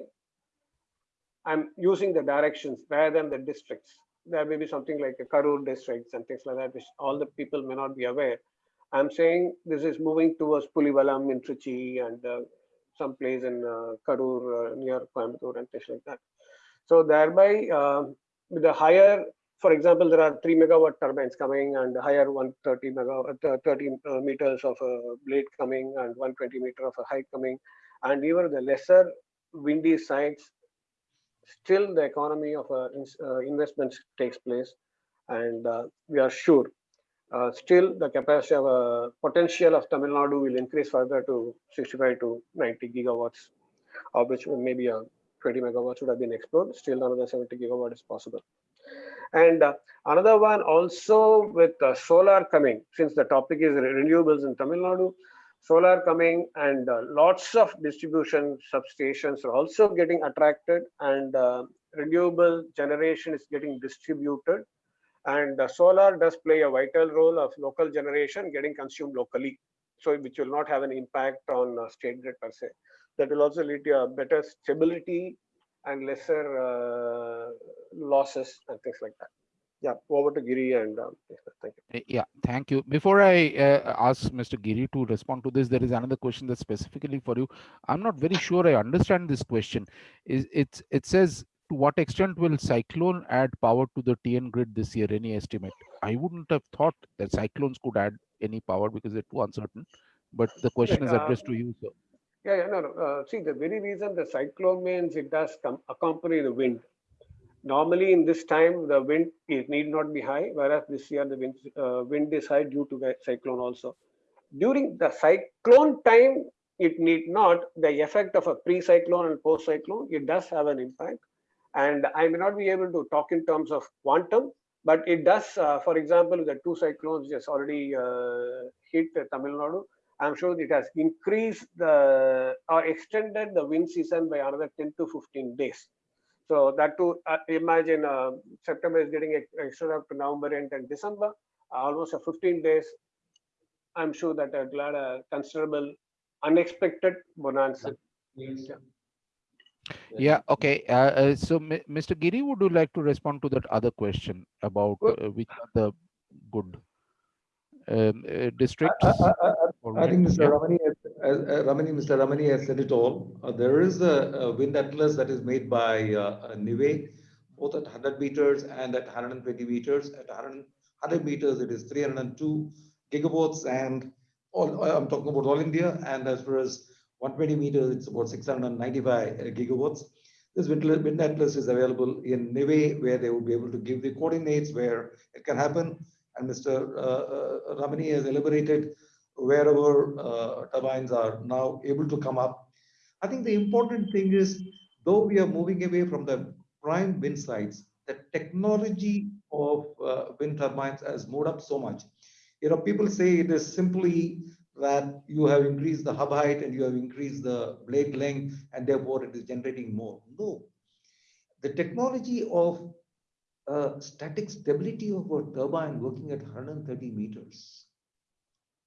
I'm using the directions rather than the districts. There may be something like a Karur districts and things like that, which all the people may not be aware. I'm saying this is moving towards Pulivalam in Trichy and uh, some place in uh, Karur uh, near Coimbatore and things like that. So thereby, with the higher, for example, there are three megawatt turbines coming and higher 130 megawatt, uh, 30 uh, meters of a blade coming and 120 meter of a height coming, and even the lesser windy sites still the economy of uh, investments takes place and we are sure uh, still the capacity of uh, potential of Tamil Nadu will increase further to 65 to 90 gigawatts of which maybe uh, 20 megawatts would have been explored. Still another 70 gigawatt is possible. And uh, another one also with uh, solar coming since the topic is renewables in Tamil Nadu solar coming and uh, lots of distribution substations are also getting attracted and uh, renewable generation is getting distributed and solar does play a vital role of local generation getting consumed locally so which will not have an impact on uh, state grid per se that will also lead to a better stability and lesser uh, losses and things like that yeah over to giri and um, thank you Uh, Yeah, thank you. Before I uh, ask Mr. Giri to respond to this, there is another question that's specifically for you. I'm not very sure I understand this question. Is it's it says to what extent will cyclone add power to the TN grid this year? Any estimate? I wouldn't have thought that cyclones could add any power because they're too uncertain. But the question is uh, addressed to you, sir. Yeah, yeah, no, no. Uh, see, the very reason the cyclone means it does come accompany the wind. Normally, in this time, the wind is need not be high, whereas this year the wind uh, wind is high due to the cyclone also. During the cyclone time, it need not the effect of a pre-cyclone and post-cyclone. It does have an impact, and I may not be able to talk in terms of quantum, but it does. Uh, for example, the two cyclones just already uh, hit Tamil Nadu. I'm sure it has increased the or extended the wind season by another 10 to 15 days. So that to uh, imagine uh, September is getting ex- extended up to November end and December, almost a 15 days. I'm sure that will add a considerable unexpected bonanza. Yeah. Yeah, okay. Uh, uh, so, Mr. Giri, would you like to respond to that other question about uh, which are the good um, uh, districts? I, I, I, I think? Mr. Yeah. Ramani, has, uh, Ramani, Mr. Ramani has said it all. Uh, there is a, a wind atlas that is made by uh, uh, NIWE, both at 100 meters and at 120 meters. At 100, 100 meters, it is 302 gigawatts, and all I'm talking about all India. And as far as 120 meters, it's about 695 gigawatts. This wind, atlas is available in NIWE, where they would be able to give the coordinates where it can happen. And Mr. Uh, uh, Ramani has elaborated wherever uh, turbines are now able to come up. I think the important thing is, though we are moving away from the prime wind sites, the technology of uh, wind turbines has moved up so much. You know, people say it is simply that you have increased the hub height and you have increased the blade length and therefore it is generating more. No, the technology of uh, static stability of a turbine working at 130 meters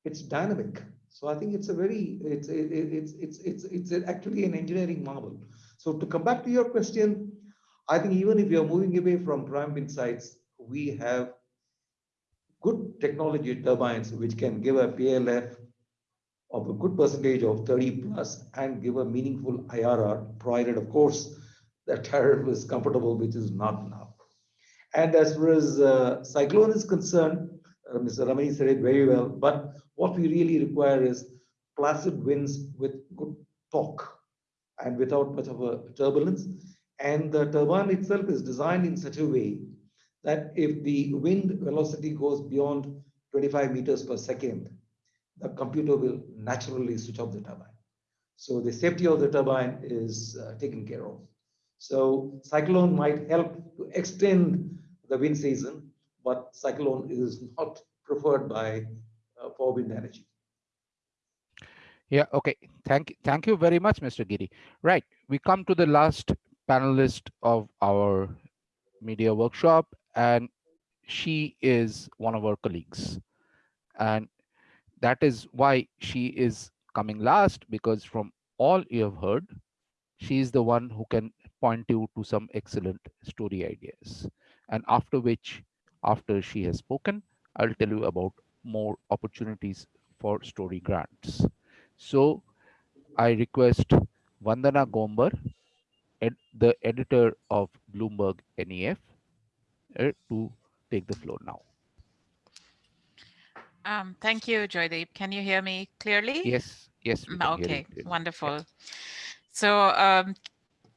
it's dynamic. So i think it's a very it's it, it- it's it's it's it's actually an engineering marvel. So to come back to your question i think even if you're moving away from prime wind sites we have good technology turbines which can give a plf of a good percentage of 30 plus and give a meaningful irr provided of course the tariff is comfortable which is not now and as far as uh, cyclone is concerned uh, Mr. Ramani said it very well, but what we really require is placid winds with good torque and without much of a turbulence. And the turbine itself is designed in such a way that if the wind velocity goes beyond 25 meters per second, the computer will naturally switch off the turbine. So the safety of the turbine is uh, taken care of. So cyclone might help to extend the wind season, but cyclone is not preferred by uh, for wind energy. Yeah, okay. Thank, thank you very much, Mr. Giri. Right, we come to the last panelist of our media workshop, and she is one of our colleagues. And that is why she is coming last, because from all you have heard, she is the one who can point you to some excellent story ideas. And after which, after she has spoken, I'll tell you about more opportunities for story grants. So I request Vandana Gombar ed- the editor of Bloomberg NEF, uh, to take the floor now. Um, thank you, Joydeep. Can you hear me clearly? Yes, yes. Mm, Okay, wonderful. So um,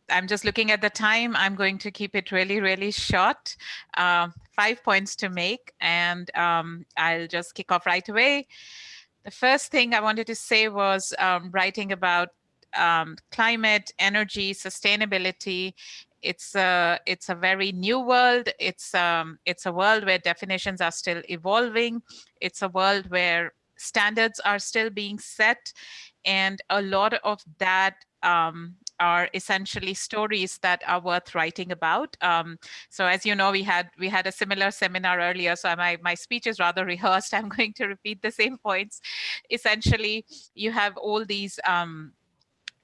I'm just looking at the time. I'm going to keep it really, really short. Uh, five points to make, and um, I'll just kick off right away. The first thing I wanted to say was um, writing about um, climate, energy, sustainability. It's a it's a very new world. It's um it's a world where definitions are still evolving. It's a world where standards are still being set, and a lot of that um, are essentially stories that are worth writing about. Um, so as you know, we had we had a similar seminar earlier. So my my speech is rather rehearsed. I'm going to repeat the same points. Essentially, you have all these. Um,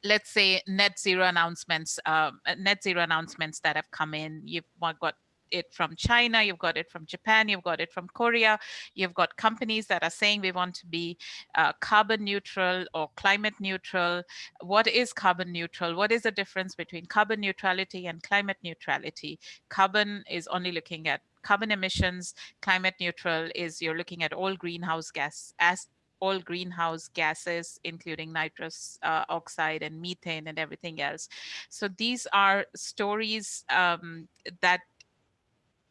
let's say net zero announcements um, uh, net zero announcements that have come in. You've got it from china you've got it from japan you've got it from korea. You've got companies that are saying we want to be uh, carbon neutral or climate neutral. What is carbon neutral? What is the difference between carbon neutrality and climate neutrality? Carbon is only looking at carbon emissions. Climate neutral is you're looking at all greenhouse gas as all greenhouse gases, including nitrous uh, oxide and methane and everything else. So these are stories um, that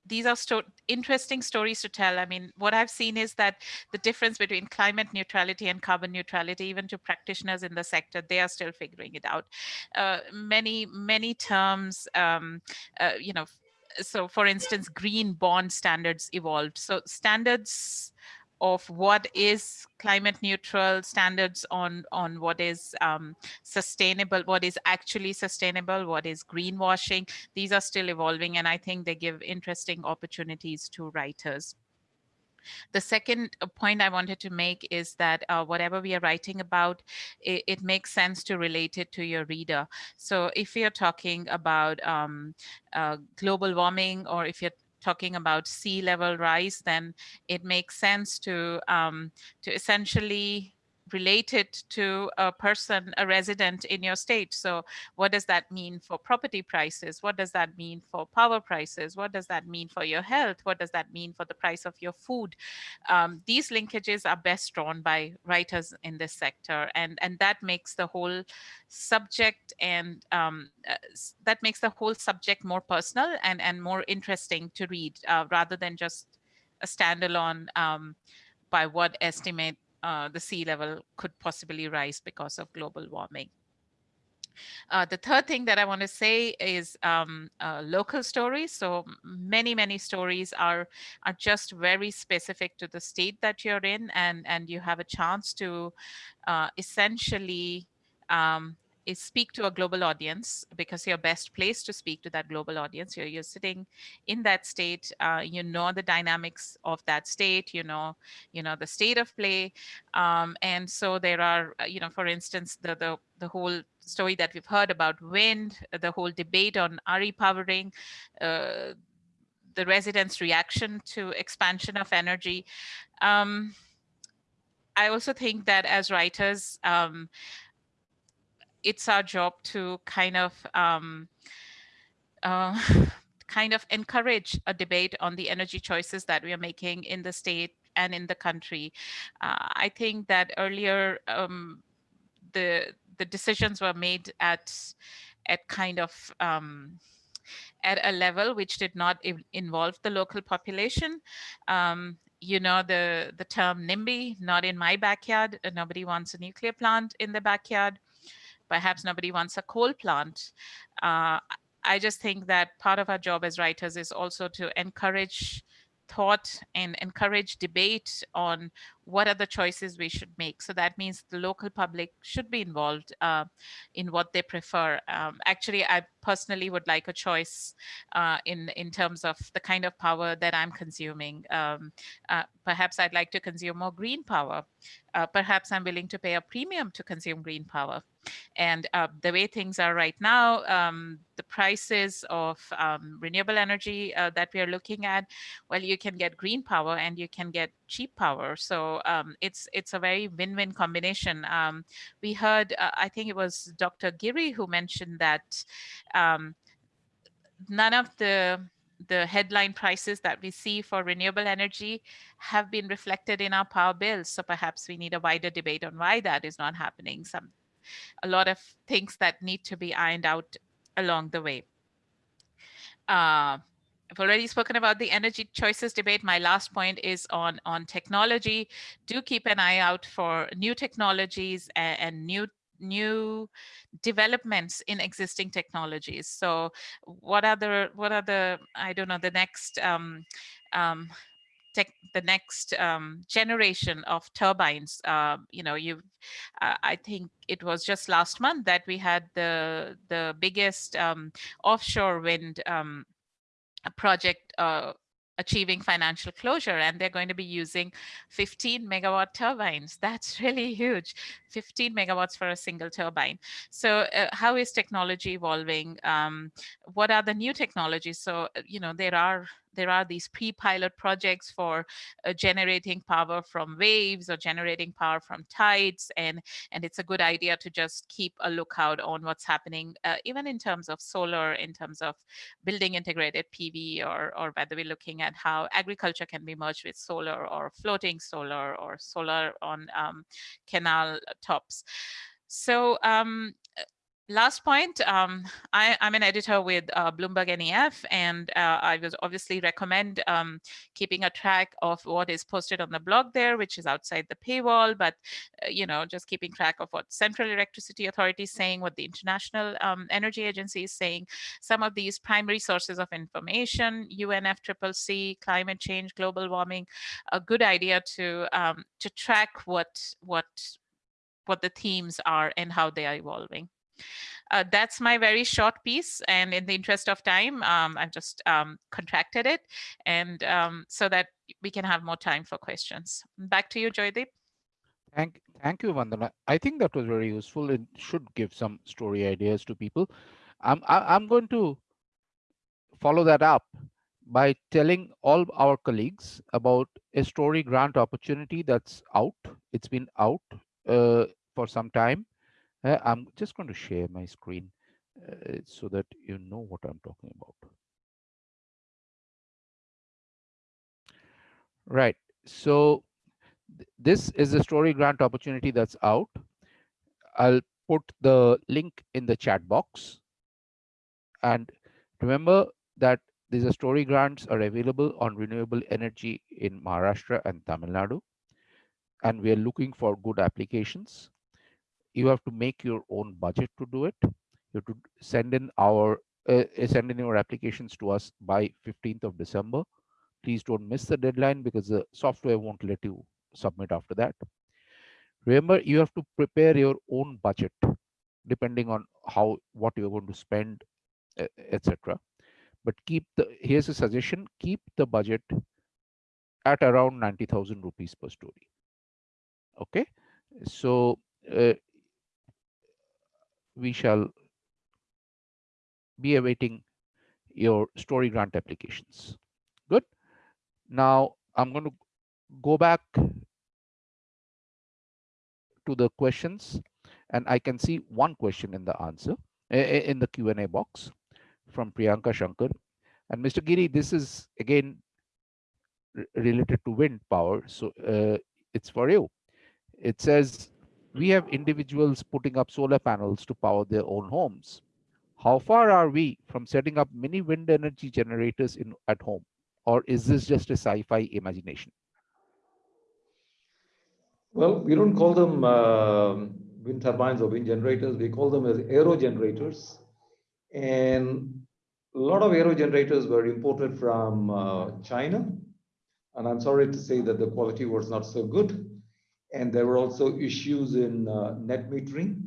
these are sto interesting stories to tell. I mean, what I've seen is that the difference between climate neutrality and carbon neutrality, even to practitioners in the sector, they are still figuring it out. Uh, many, many terms, um, uh, you know, so for instance, green bond standards evolved. So standards of what is climate neutral standards on on what is um, sustainable what is actually sustainable what is greenwashing these are still evolving and i think they give interesting opportunities to writers The second uh, point I wanted to make is that uh, whatever we are writing about, it, it, makes sense to relate it to your reader. So if you're talking about um, uh, global warming or if you're talking about sea level rise, then it makes sense to um, to essentially related to a person, a resident in your state. So what does that mean for property prices? What does that mean for power prices? What does that mean for your health? What does that mean for the price of your food? Um, these linkages are best drawn by writers in this sector. And, and that makes the whole subject and um, uh, that makes the whole subject more personal and, and more interesting to read uh, rather than just a standalone um, by what estimate uh, the sea level could possibly rise because of global warming. Uh, the third thing that I want to say is um, uh, local stories. So many, many stories are are just very specific to the state that you're in, and and you have a chance to uh, essentially um, is speak to a global audience because you're best placed to speak to that global audience. You're, you're sitting in that state, uh, you know the dynamics of that state, you know, you know the state of play. Um, and so there are, uh, you know, for instance, the, the, the whole story that we've heard about wind, the whole debate on repowering, uh, the residents' reaction to expansion of energy. Um, I also think that as writers, um, it's our job to kind of um, uh, kind of encourage a debate on the energy choices that we are making in the state and in the country. Uh, I think that earlier um, the the decisions were made at at kind of um, at a level which did not involve the local population. Um, you know the the term NIMBY, not in my backyard. Nobody wants a nuclear plant in the backyard perhaps nobody wants a coal plant. Uh, I just think that part of our job as writers is also to encourage thought and encourage debate on what are the choices we should make. So that means the local public should be involved uh, in what they prefer. Um, actually, I personally would like a choice uh, in, in terms of the kind of power that I'm consuming. Um, uh, perhaps I'd like to consume more green power. Uh, perhaps I'm willing to pay a premium to consume green power. And uh, the way things are right now, um, the prices of um, renewable energy uh, that we are looking at, well, you can get green power and you can get cheap power. So um, it's it's a very win-win combination. Um, we heard, uh, I think it was Dr. Giri who mentioned that um, none of the the headline prices that we see for renewable energy have been reflected in our power bills. So perhaps we need a wider debate on why that is not happening. Some, a lot of things that need to be ironed out along the way. Uh, I've already spoken about the energy choices debate. My last point is on, on technology. Do keep an eye out for new technologies and, and new new developments in existing technologies. So what are the, what are the, I don't know, the next, um, um, tech, the next um, generation of turbines. Uh, you know, you, uh, I think it was just last month that we had the the biggest um, offshore wind um, project uh, achieving financial closure and they're going to be using 15 megawatt turbines. That's really huge. 15 megawatts for a single turbine. So uh, how is technology evolving? Um, what are the new technologies? So uh, you know there are there are these pre-pilot projects for uh, generating power from waves or generating power from tides and and it's a good idea to just keep a lookout on what's happening uh, even in terms of solar in terms of building integrated PV or or whether we're looking at how agriculture can be merged with solar or floating solar or solar on um, canal tops. So um, last point, um, I, am an editor with uh, Bloomberg NEF, and uh, I would obviously recommend um, keeping a track of what is posted on the blog there, which is outside the paywall, but, uh, you know, just keeping track of what Central Electricity Authority is saying, what the International um, Energy Agency is saying, some of these primary sources of information, UNFCCC, climate change, global warming, a good idea to, um, to track what, what, what the themes are and how they are evolving. Uh, that's my very short piece. And in the interest of time, um, I've just um, contracted it and um, so that we can have more time for questions. Back to you, Joydeep. Thank, thank you, Vandana. I think that was very useful. It should give some story ideas to people. I'm, I, I'm going to follow that up by telling all our colleagues about a story grant opportunity that's out. It's been out uh, for some time. Uh, I'm just going to share my screen uh, so that you know what I'm talking about. Right. So th- this is a story grant opportunity that's out. I'll put the link in the chat box. And remember that these story grants are available on renewable energy in Maharashtra and Tamil Nadu. And we are looking for good applications. You have to make your own budget to do it. You have to send in our uh, send in your applications to us by 15th of December. Please don't miss the deadline because the software won't let you submit after that. Remember, you have to prepare your own budget depending on how what you're going to spend, etc but keep the here's a suggestion keep the budget at around 90000 rupees per story okay so uh, we shall be awaiting your story grant applications good now i'm going to go back to the questions and i can see one question in the answer in the q&a box from Priyanka Shankar. And Mr. Giri, this is again related to wind power. So uh, it's for you. It says, we have individuals putting up solar panels to power their own homes. How far are we from setting up mini wind energy generators in at home? Or is this just a sci-fi imagination? Well, we don't call them uh, wind turbines or wind generators. We call them as aero generators. And a lot of aero generators were imported from uh, China. And I'm sorry to say that the quality was not so good. And there were also issues in uh, net metering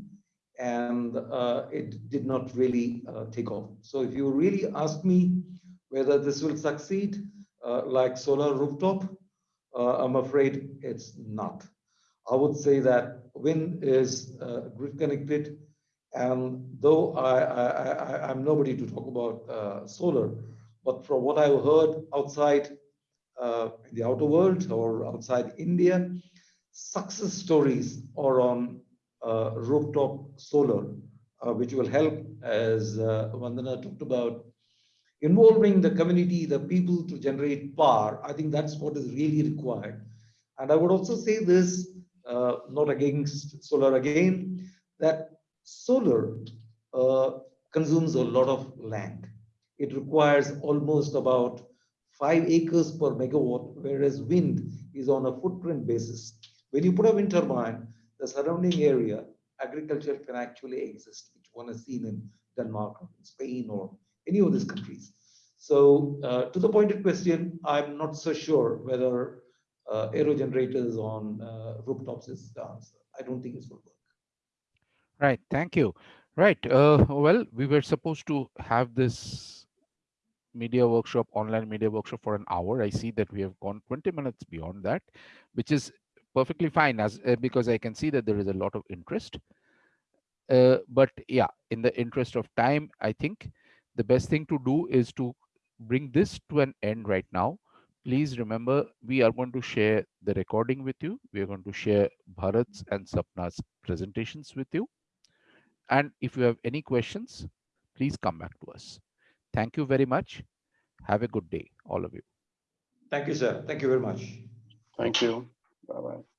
and uh, it did not really uh, take off. So if you really ask me whether this will succeed, uh, like solar rooftop, uh, I'm afraid it's not. I would say that wind is grid connected and though I, I, am nobody to talk about uh, solar, but from what I've heard outside uh, the outer world or outside India, success stories are on uh, rooftop solar, uh, which will help, as uh, Vandana talked about, involving the community, the people to generate power. I think that's what is really required. And I would also say this, uh, not against solar again, that Solar uh, consumes a lot of land. It requires almost about five acres per megawatt, whereas wind is on a footprint basis. When you put a wind turbine, the surrounding area, agriculture can actually exist, which one has seen in Denmark or Spain or any of these countries. So uh, to the pointed question, I'm not so sure whether uh, on uh, rooftops is the answer. I don't think it's will work. Right. Thank you. Right. Uh, well, we were supposed to have this media workshop, online media workshop for an hour. I see that we have gone 20 minutes beyond that, which is perfectly fine as uh, because I can see that there is a lot of interest. Uh, but yeah, in the interest of time, I think the best thing to do is to bring this to an end right now. Please remember, we are going to share the recording with you. We are going to share Bharat's and Sapna's presentations with you. And if you have any questions, please come back to us. Thank you very much. Have a good day, all of you. Thank you, sir. Thank you very much. Thank you. Bye-bye.